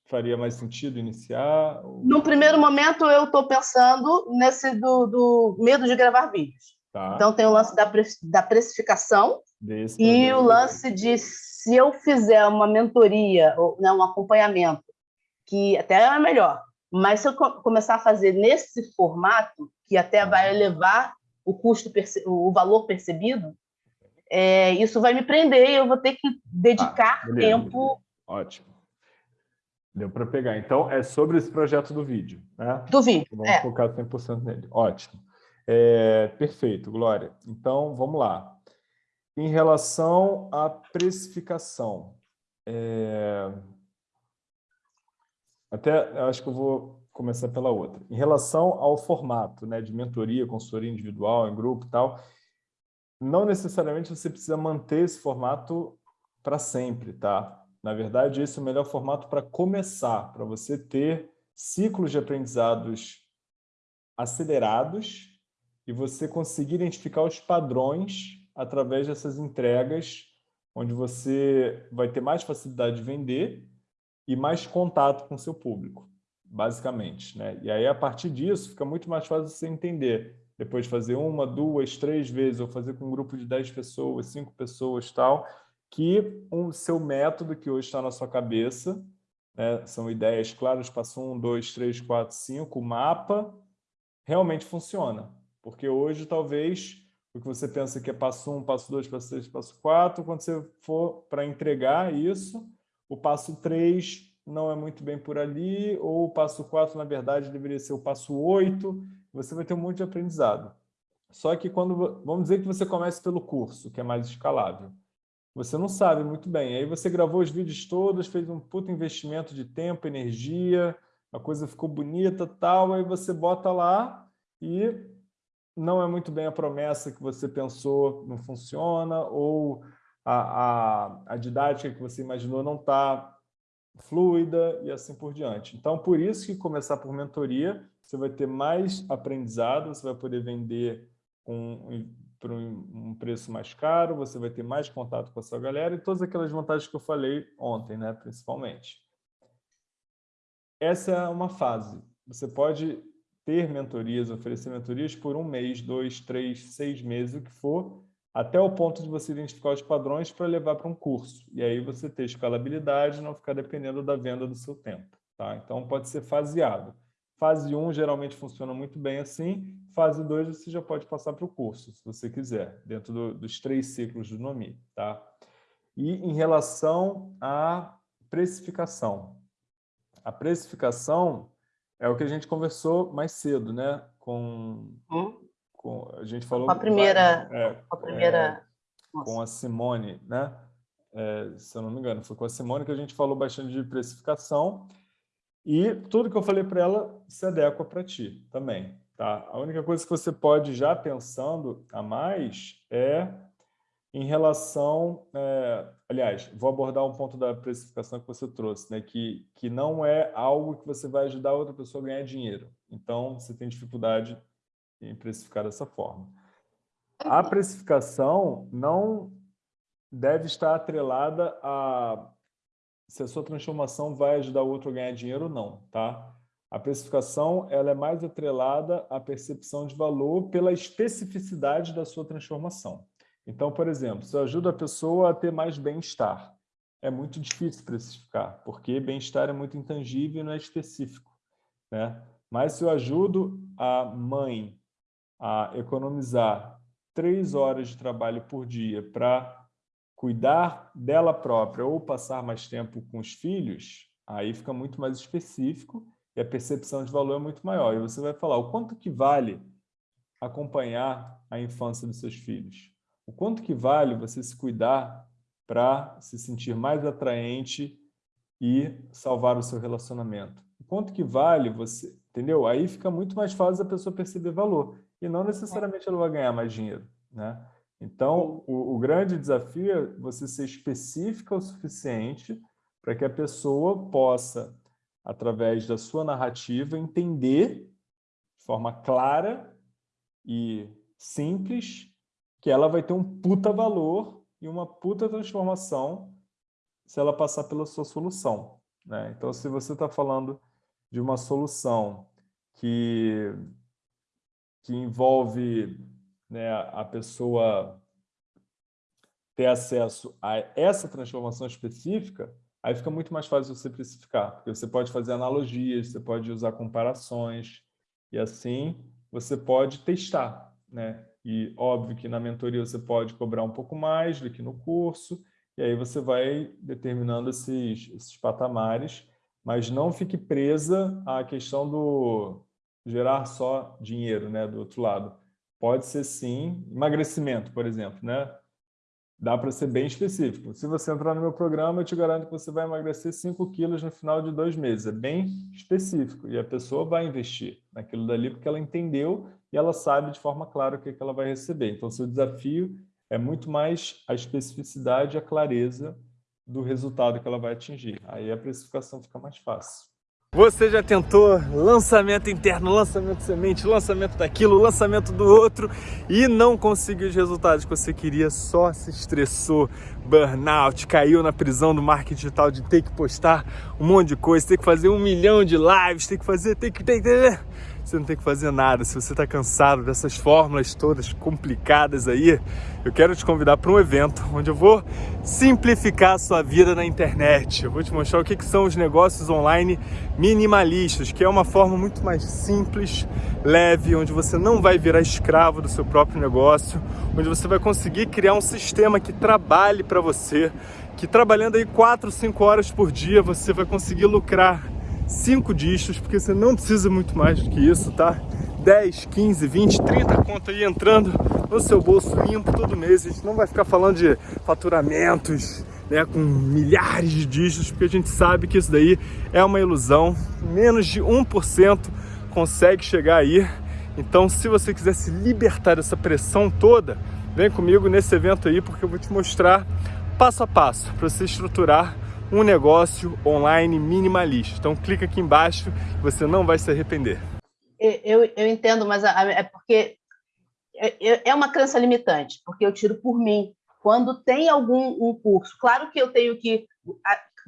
faria mais sentido iniciar? No primeiro momento, eu estou pensando nesse do, do medo de gravar vídeos. Tá. Então, tem o lance da, pre, da precificação Desse e o lance de se eu fizer uma mentoria, ou né, um acompanhamento, que até é melhor, mas se eu começar a fazer nesse formato, que até vai elevar o custo, o valor percebido, é, isso vai me prender e eu vou ter que dedicar ah, tempo. Ótimo. Deu para pegar. Então, é sobre esse projeto do vídeo, né? Do vídeo, Vamos é. focar 100% nele. Ótimo. É, perfeito, Glória. Então, vamos lá. Em relação à precificação, é... até acho que eu vou começar pela outra. Em relação ao formato né, de mentoria, consultoria individual, em grupo e tal, não necessariamente você precisa manter esse formato para sempre, tá? Na verdade, esse é o melhor formato para começar, para você ter ciclos de aprendizados acelerados e você conseguir identificar os padrões através dessas entregas, onde você vai ter mais facilidade de vender e mais contato com o seu público, basicamente. Né? E aí, a partir disso, fica muito mais fácil você entender, depois de fazer uma, duas, três vezes, ou fazer com um grupo de dez pessoas, cinco pessoas tal, que o seu método que hoje está na sua cabeça, né? são ideias claras, passo um, dois, três, quatro, cinco, o mapa, realmente funciona. Porque hoje, talvez, o que você pensa que é passo 1, um, passo 2, passo 3, passo 4, quando você for para entregar isso, o passo 3 não é muito bem por ali, ou o passo 4, na verdade, deveria ser o passo 8, você vai ter um monte de aprendizado. Só que quando, vamos dizer que você comece pelo curso, que é mais escalável, você não sabe muito bem. Aí você gravou os vídeos todos, fez um puto investimento de tempo, energia, a coisa ficou bonita tal, aí você bota lá e não é muito bem a promessa que você pensou, não funciona, ou a, a, a didática que você imaginou não está fluida e assim por diante. Então, por isso que começar por mentoria, você vai ter mais aprendizado, você vai poder vender um, por um preço mais caro, você vai ter mais contato com a sua galera e todas aquelas vantagens que eu falei ontem, né, principalmente. Essa é uma fase. Você pode ter mentorias, oferecer mentorias por um mês, dois, três, seis meses, o que for, até o ponto de você identificar os padrões para levar para um curso. E aí você ter escalabilidade, não ficar dependendo da venda do seu tempo. Tá? Então, pode ser faseado. Fase 1 geralmente funciona muito bem assim. Fase 2 você já pode passar para o curso, se você quiser, dentro do, dos três ciclos do NOMI. Tá? E em relação à precificação. A precificação é o que a gente conversou mais cedo, né? Com, hum? Com a gente falou... Com a primeira... É, com a primeira... É, com a Simone, né? É, se eu não me engano, foi com a Simone que a gente falou bastante de precificação e tudo que eu falei para ela se adequa para ti também, tá? A única coisa que você pode já pensando a mais é em relação, é, aliás, vou abordar um ponto da precificação que você trouxe, né, que, que não é algo que você vai ajudar outra pessoa a ganhar dinheiro. Então, você tem dificuldade em precificar dessa forma. A precificação não deve estar atrelada a se a sua transformação vai ajudar o outro a ganhar dinheiro ou não, tá? A precificação ela é mais atrelada à percepção de valor pela especificidade da sua transformação. Então, por exemplo, se eu ajudo a pessoa a ter mais bem-estar, é muito difícil precificar, porque bem-estar é muito intangível e não é específico. Né? Mas se eu ajudo a mãe a economizar três horas de trabalho por dia para cuidar dela própria ou passar mais tempo com os filhos, aí fica muito mais específico e a percepção de valor é muito maior. E você vai falar o quanto que vale acompanhar a infância dos seus filhos? O quanto que vale você se cuidar para se sentir mais atraente e salvar o seu relacionamento? O quanto que vale você, entendeu? Aí fica muito mais fácil a pessoa perceber valor e não necessariamente ela vai ganhar mais dinheiro, né? Então, o, o grande desafio é você ser específica o suficiente para que a pessoa possa, através da sua narrativa, entender de forma clara e simples que ela vai ter um puta valor e uma puta transformação se ela passar pela sua solução. Né? Então, se você está falando de uma solução que, que envolve né, a pessoa ter acesso a essa transformação específica, aí fica muito mais fácil você precificar, porque você pode fazer analogias, você pode usar comparações, e assim você pode testar. Né? E óbvio que na mentoria você pode cobrar um pouco mais do que no curso, e aí você vai determinando esses, esses patamares, mas não fique presa à questão do gerar só dinheiro né, do outro lado. Pode ser sim, emagrecimento, por exemplo, né? Dá para ser bem específico. Se você entrar no meu programa, eu te garanto que você vai emagrecer 5 quilos no final de dois meses. É bem específico. E a pessoa vai investir naquilo dali porque ela entendeu e ela sabe de forma clara o que, é que ela vai receber. Então, seu desafio é muito mais a especificidade e a clareza do resultado que ela vai atingir. Aí a precificação fica mais fácil. Você já tentou lançamento interno, lançamento semente, lançamento daquilo, lançamento do outro e não conseguiu os resultados que você queria, só se estressou, burnout, caiu na prisão do marketing digital de ter que postar um monte de coisa, ter que fazer um milhão de lives, ter que fazer, ter que... Ter, ter, você não tem que fazer nada. Se você está cansado dessas fórmulas todas complicadas aí, eu quero te convidar para um evento onde eu vou simplificar a sua vida na internet. Eu vou te mostrar o que, que são os negócios online minimalistas, que é uma forma muito mais simples, leve, onde você não vai virar escravo do seu próprio negócio, onde você vai conseguir criar um sistema que trabalhe para você, que trabalhando aí 4, 5 horas por dia você vai conseguir lucrar cinco dígitos, porque você não precisa muito mais do que isso, tá? 10, 15, 20, 30 conto aí entrando no seu bolso limpo todo mês. A gente não vai ficar falando de faturamentos, né, com milhares de dígitos, porque a gente sabe que isso daí é uma ilusão. Menos de 1% consegue chegar aí. Então, se você quiser se libertar dessa pressão toda, vem comigo nesse evento aí, porque eu vou te mostrar passo a passo para você estruturar um negócio online minimalista. Então clica aqui embaixo, você não vai se arrepender. Eu, eu entendo, mas é porque é, é uma crença limitante, porque eu tiro por mim. Quando tem algum um curso, claro que eu tenho que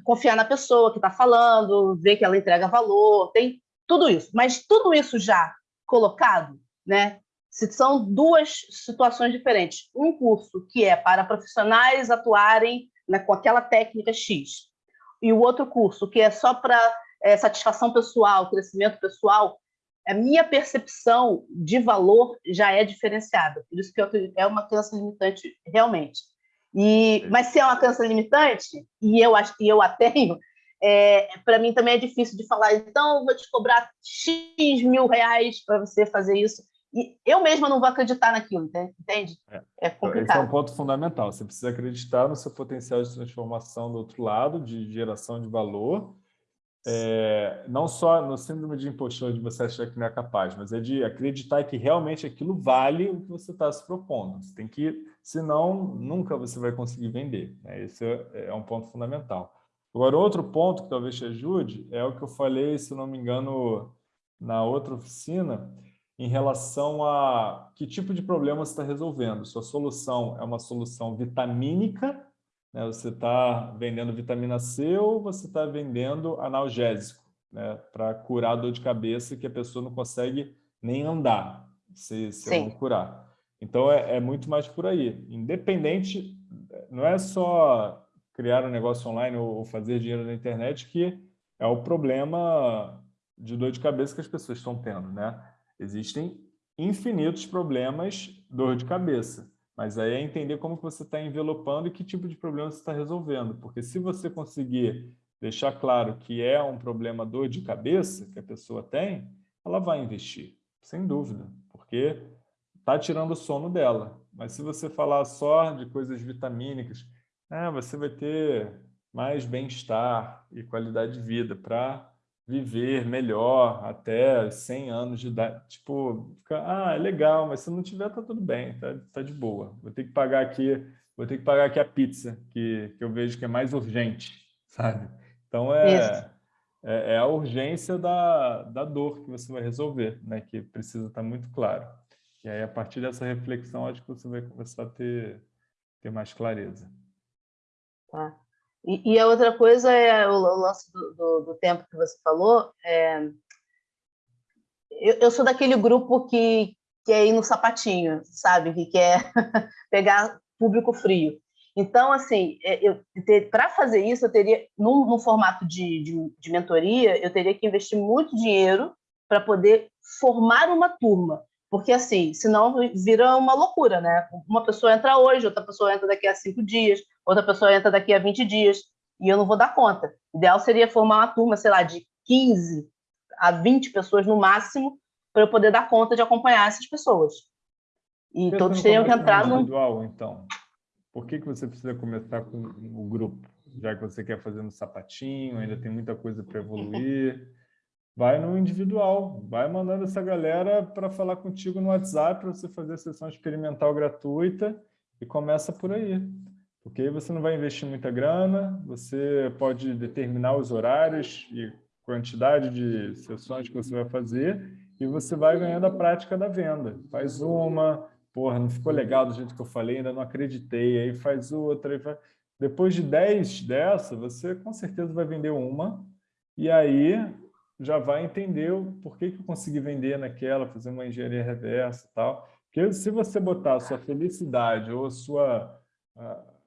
confiar na pessoa que está falando, ver que ela entrega valor, tem tudo isso. Mas tudo isso já colocado, né? São duas situações diferentes. Um curso que é para profissionais atuarem né, com aquela técnica X, e o outro curso, que é só para é, satisfação pessoal, crescimento pessoal, a minha percepção de valor já é diferenciada. Por isso que eu, é uma crença limitante, realmente. E, mas se é uma crença limitante, e eu, e eu a tenho, é, para mim também é difícil de falar, então vou te cobrar X mil reais para você fazer isso. E eu mesma não vou acreditar naquilo, entende? É, é complicado. Esse é um ponto fundamental. Você precisa acreditar no seu potencial de transformação do outro lado, de geração de valor. É, não só no síndrome de impostor de você achar que não é capaz, mas é de acreditar que realmente aquilo vale o que você está se propondo. Você tem que, senão, nunca você vai conseguir vender. Né? Esse é, é um ponto fundamental. Agora, outro ponto que talvez te ajude é o que eu falei, se não me engano, na outra oficina, em relação a que tipo de problema você está resolvendo. Sua solução é uma solução vitamínica, né? você está vendendo vitamina C ou você está vendendo analgésico, né? para curar a dor de cabeça que a pessoa não consegue nem andar, se, se não curar. Então, é, é muito mais por aí. Independente, não é só criar um negócio online ou fazer dinheiro na internet que é o problema de dor de cabeça que as pessoas estão tendo, né? Existem infinitos problemas, dor de cabeça. Mas aí é entender como que você está envelopando e que tipo de problema você está resolvendo. Porque se você conseguir deixar claro que é um problema dor de cabeça que a pessoa tem, ela vai investir, sem dúvida, porque está tirando o sono dela. Mas se você falar só de coisas vitamínicas, é, você vai ter mais bem-estar e qualidade de vida para viver melhor até 100 anos de idade. Tipo, fica, ah, é legal, mas se não tiver, tá tudo bem, tá, tá de boa. Vou ter que pagar aqui, vou ter que pagar aqui a pizza, que, que eu vejo que é mais urgente, sabe? Então, é, é, é, a urgência da, da dor que você vai resolver, né? que precisa estar muito claro. E aí, a partir dessa reflexão, acho que você vai começar a ter, ter mais clareza. Tá. E, e, a outra coisa é o, o lance do, do, do, tempo que você falou. É, eu, eu, sou daquele grupo que quer ir no sapatinho, sabe? Que quer pegar público frio. Então, assim, é, para fazer isso, eu teria, num, num formato de, de, de, mentoria, eu teria que investir muito dinheiro para poder formar uma turma. Porque, assim, senão vira uma loucura, né? Uma pessoa entra hoje, outra pessoa entra daqui a cinco dias, outra pessoa entra daqui a 20 dias, e eu não vou dar conta. O ideal seria formar uma turma, sei lá, de 15 a 20 pessoas no máximo, para eu poder dar conta de acompanhar essas pessoas. E todos teriam que entrar no. Individual, então. Por que, que você precisa começar com o grupo? Já que você quer fazer no sapatinho, ainda tem muita coisa para evoluir. Vai no individual, vai mandando essa galera para falar contigo no WhatsApp para você fazer a sessão experimental gratuita e começa por aí. Porque aí você não vai investir muita grana, você pode determinar os horários e quantidade de sessões que você vai fazer e você vai ganhando a prática da venda. Faz uma, porra, não ficou legal do jeito que eu falei, ainda não acreditei, aí faz outra. Aí faz... Depois de 10 dessa, você com certeza vai vender uma e aí já vai entender o porquê que eu consegui vender naquela, fazer uma engenharia reversa e tal. Porque se você botar a sua felicidade ou a sua...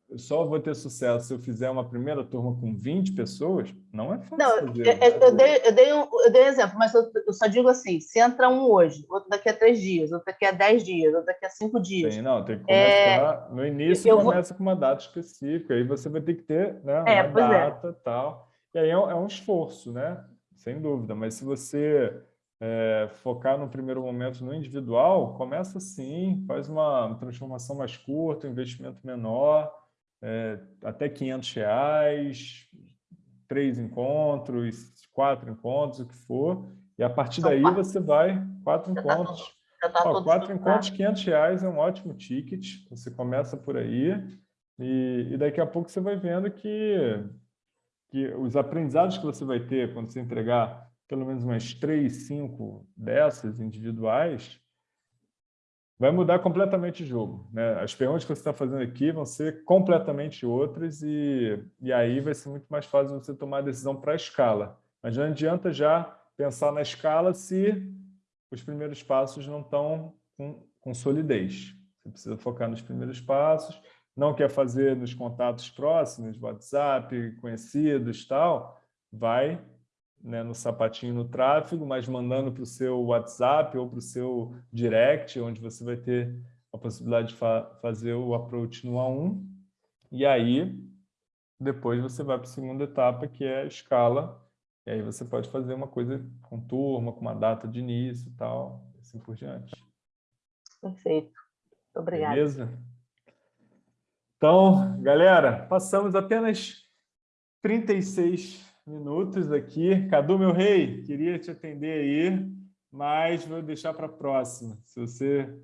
eu só vou ter sucesso se eu fizer uma primeira turma com 20 pessoas, não é fácil Não, fazer, eu, né? eu, dei, eu, dei um, eu dei um exemplo, mas eu, eu, só digo assim, se entra um hoje, outro daqui a três dias, outro daqui a dez dias, outro daqui a cinco dias. Sim, não, tem que começar... É, no início começa vou... com uma data específica, aí você vai ter que ter né, é, uma é. data e é. tal. E aí é um, é um esforço, né? Sem dúvida. Mas se você é, focar no primeiro momento no individual, começa assim, faz uma transformação mais curta, um investimento menor, é, até 500 reais, três encontros, quatro encontros, o que for, e a partir daí você vai, quatro tá encontros. Tá Ó, quatro encontros, 500 reais é um ótimo ticket, você começa por aí, e, e daqui a pouco você vai vendo que que os aprendizados que você vai ter quando você entregar pelo menos umas três, cinco dessas individuais, vai mudar completamente o jogo. Né? As perguntas que você está fazendo aqui vão ser completamente outras e, e aí vai ser muito mais fácil você tomar a decisão para a escala. Mas não adianta já pensar na escala se os primeiros passos não estão com, com solidez. Você precisa focar nos primeiros passos, não quer fazer nos contatos próximos, WhatsApp, conhecidos tal, vai né, no sapatinho no tráfego, mas mandando para o seu WhatsApp ou para o seu direct, onde você vai ter a possibilidade de fa fazer o approach no A1. E aí, depois você vai para a segunda etapa, que é a escala. E aí você pode fazer uma coisa com turma, com uma data de início e tal, assim por diante. Perfeito. Obrigada. Beleza? Então, galera, passamos apenas 36 minutos aqui. Cadu, meu rei, queria te atender aí, mas vou deixar para a próxima. Se você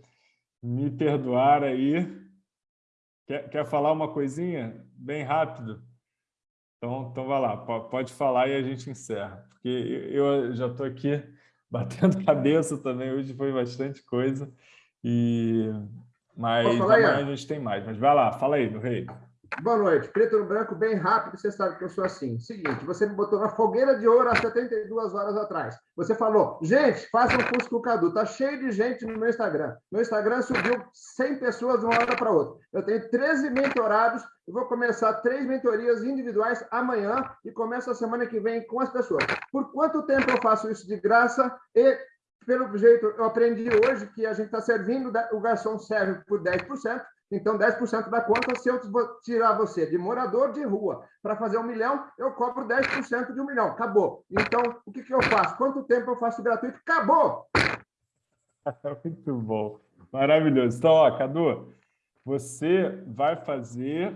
me perdoar aí. Quer, quer falar uma coisinha? Bem rápido. Então, então vai lá, pode falar e a gente encerra. Porque eu já estou aqui batendo cabeça também, hoje foi bastante coisa. E mas amanhã a gente tem mais. Mas vai lá, fala aí, do rei. Boa noite. Preto no branco, bem rápido, você sabe que eu sou assim. Seguinte, você me botou na fogueira de ouro há 72 horas atrás. Você falou, gente, faça um curso com o Cadu. Tá cheio de gente no meu Instagram. Meu Instagram subiu 100 pessoas de uma hora para outra. Eu tenho 13 mentorados. Eu vou começar três mentorias individuais amanhã e começo a semana que vem com as pessoas. Por quanto tempo eu faço isso de graça e pelo jeito, eu aprendi hoje que a gente está servindo, o garçom serve por 10%, então 10% da conta, se eu tirar você de morador de rua para fazer um milhão, eu cobro 10% de um milhão. Acabou. Então, o que, que eu faço? Quanto tempo eu faço gratuito? Acabou! Muito bom. Maravilhoso. Então, ó, Cadu, você vai fazer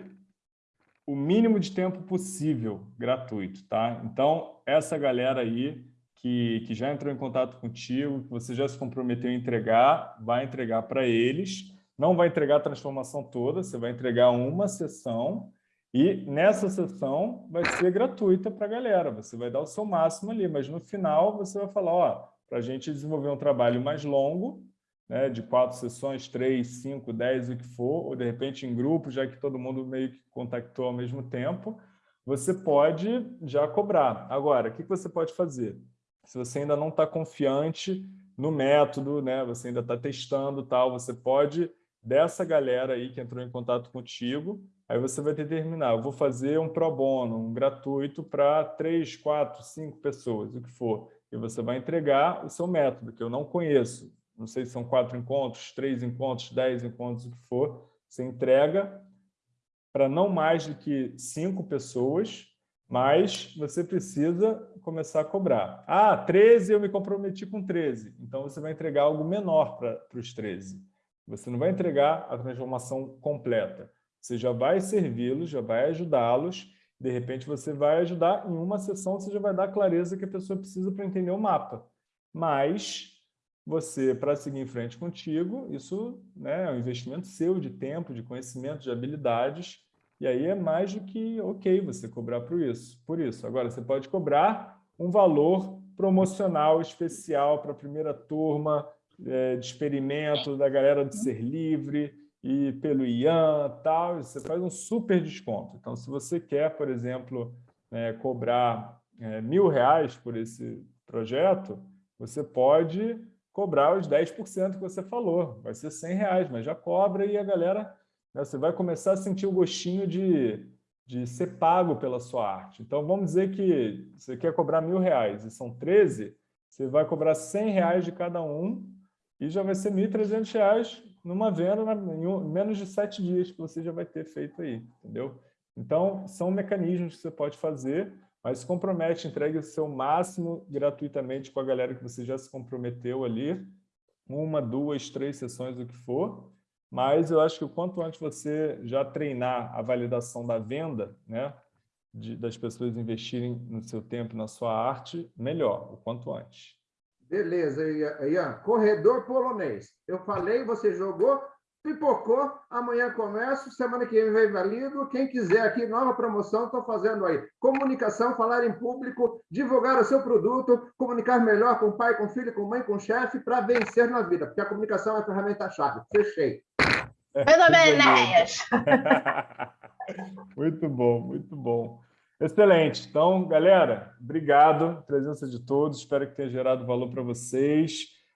o mínimo de tempo possível gratuito, tá? Então, essa galera aí que, que já entrou em contato contigo, que você já se comprometeu a entregar, vai entregar para eles. Não vai entregar a transformação toda, você vai entregar uma sessão e nessa sessão vai ser gratuita para a galera. Você vai dar o seu máximo ali, mas no final você vai falar, ó, para a gente desenvolver um trabalho mais longo, né, de quatro sessões, três, cinco, dez, o que for, ou de repente em grupo, já que todo mundo meio que contactou ao mesmo tempo, você pode já cobrar. Agora, o que você pode fazer? Se você ainda não está confiante no método, né, você ainda está testando tal, você pode, dessa galera aí que entrou em contato contigo, aí você vai determinar, eu vou fazer um pro bono, um gratuito para três, quatro, cinco pessoas, o que for. E você vai entregar o seu método, que eu não conheço. Não sei se são quatro encontros, três encontros, dez encontros, o que for. Você entrega para não mais do que cinco pessoas, mas você precisa começar a cobrar. Ah, 13, eu me comprometi com 13. Então, você vai entregar algo menor para os 13. Você não vai entregar a transformação completa. Você já vai servi-los, já vai ajudá-los. De repente, você vai ajudar em uma sessão, você já vai dar a clareza que a pessoa precisa para entender o mapa. Mas você, para seguir em frente contigo, isso né, é um investimento seu de tempo, de conhecimento, de habilidades, e aí é mais do que ok você cobrar por isso. Por isso, agora você pode cobrar um valor promocional especial para a primeira turma é, de experimento da galera do Ser Livre e pelo IAN tal, você faz um super desconto. Então, se você quer, por exemplo, é, cobrar é, mil reais por esse projeto, você pode cobrar os 10% que você falou. Vai ser 100 reais, mas já cobra e a galera? Você vai começar a sentir o gostinho de, de ser pago pela sua arte. Então, vamos dizer que você quer cobrar mil reais e são 13, você vai cobrar 100 reais de cada um e já vai ser 1.300 reais numa venda em menos de sete dias que você já vai ter feito aí, entendeu? Então, são mecanismos que você pode fazer, mas se compromete, entregue o seu máximo gratuitamente com a galera que você já se comprometeu ali, uma, duas, três sessões, o que for, mas eu acho que o quanto antes você já treinar a validação da venda, né, de, das pessoas investirem no seu tempo, na sua arte, melhor, o quanto antes. Beleza, Ian. Corredor polonês. Eu falei, você jogou, pipocou, amanhã começo, semana que vem valido. Quem quiser aqui, nova promoção, estou fazendo aí. Comunicação, falar em público, divulgar o seu produto, comunicar melhor com pai, com filho, com mãe, com chefe, para vencer na vida, porque a comunicação é a ferramenta-chave. Fechei. Muito bem, Enéas. muito bom, muito bom. Excelente. Então, galera, obrigado. Presença de todos. Espero que tenha gerado valor para vocês.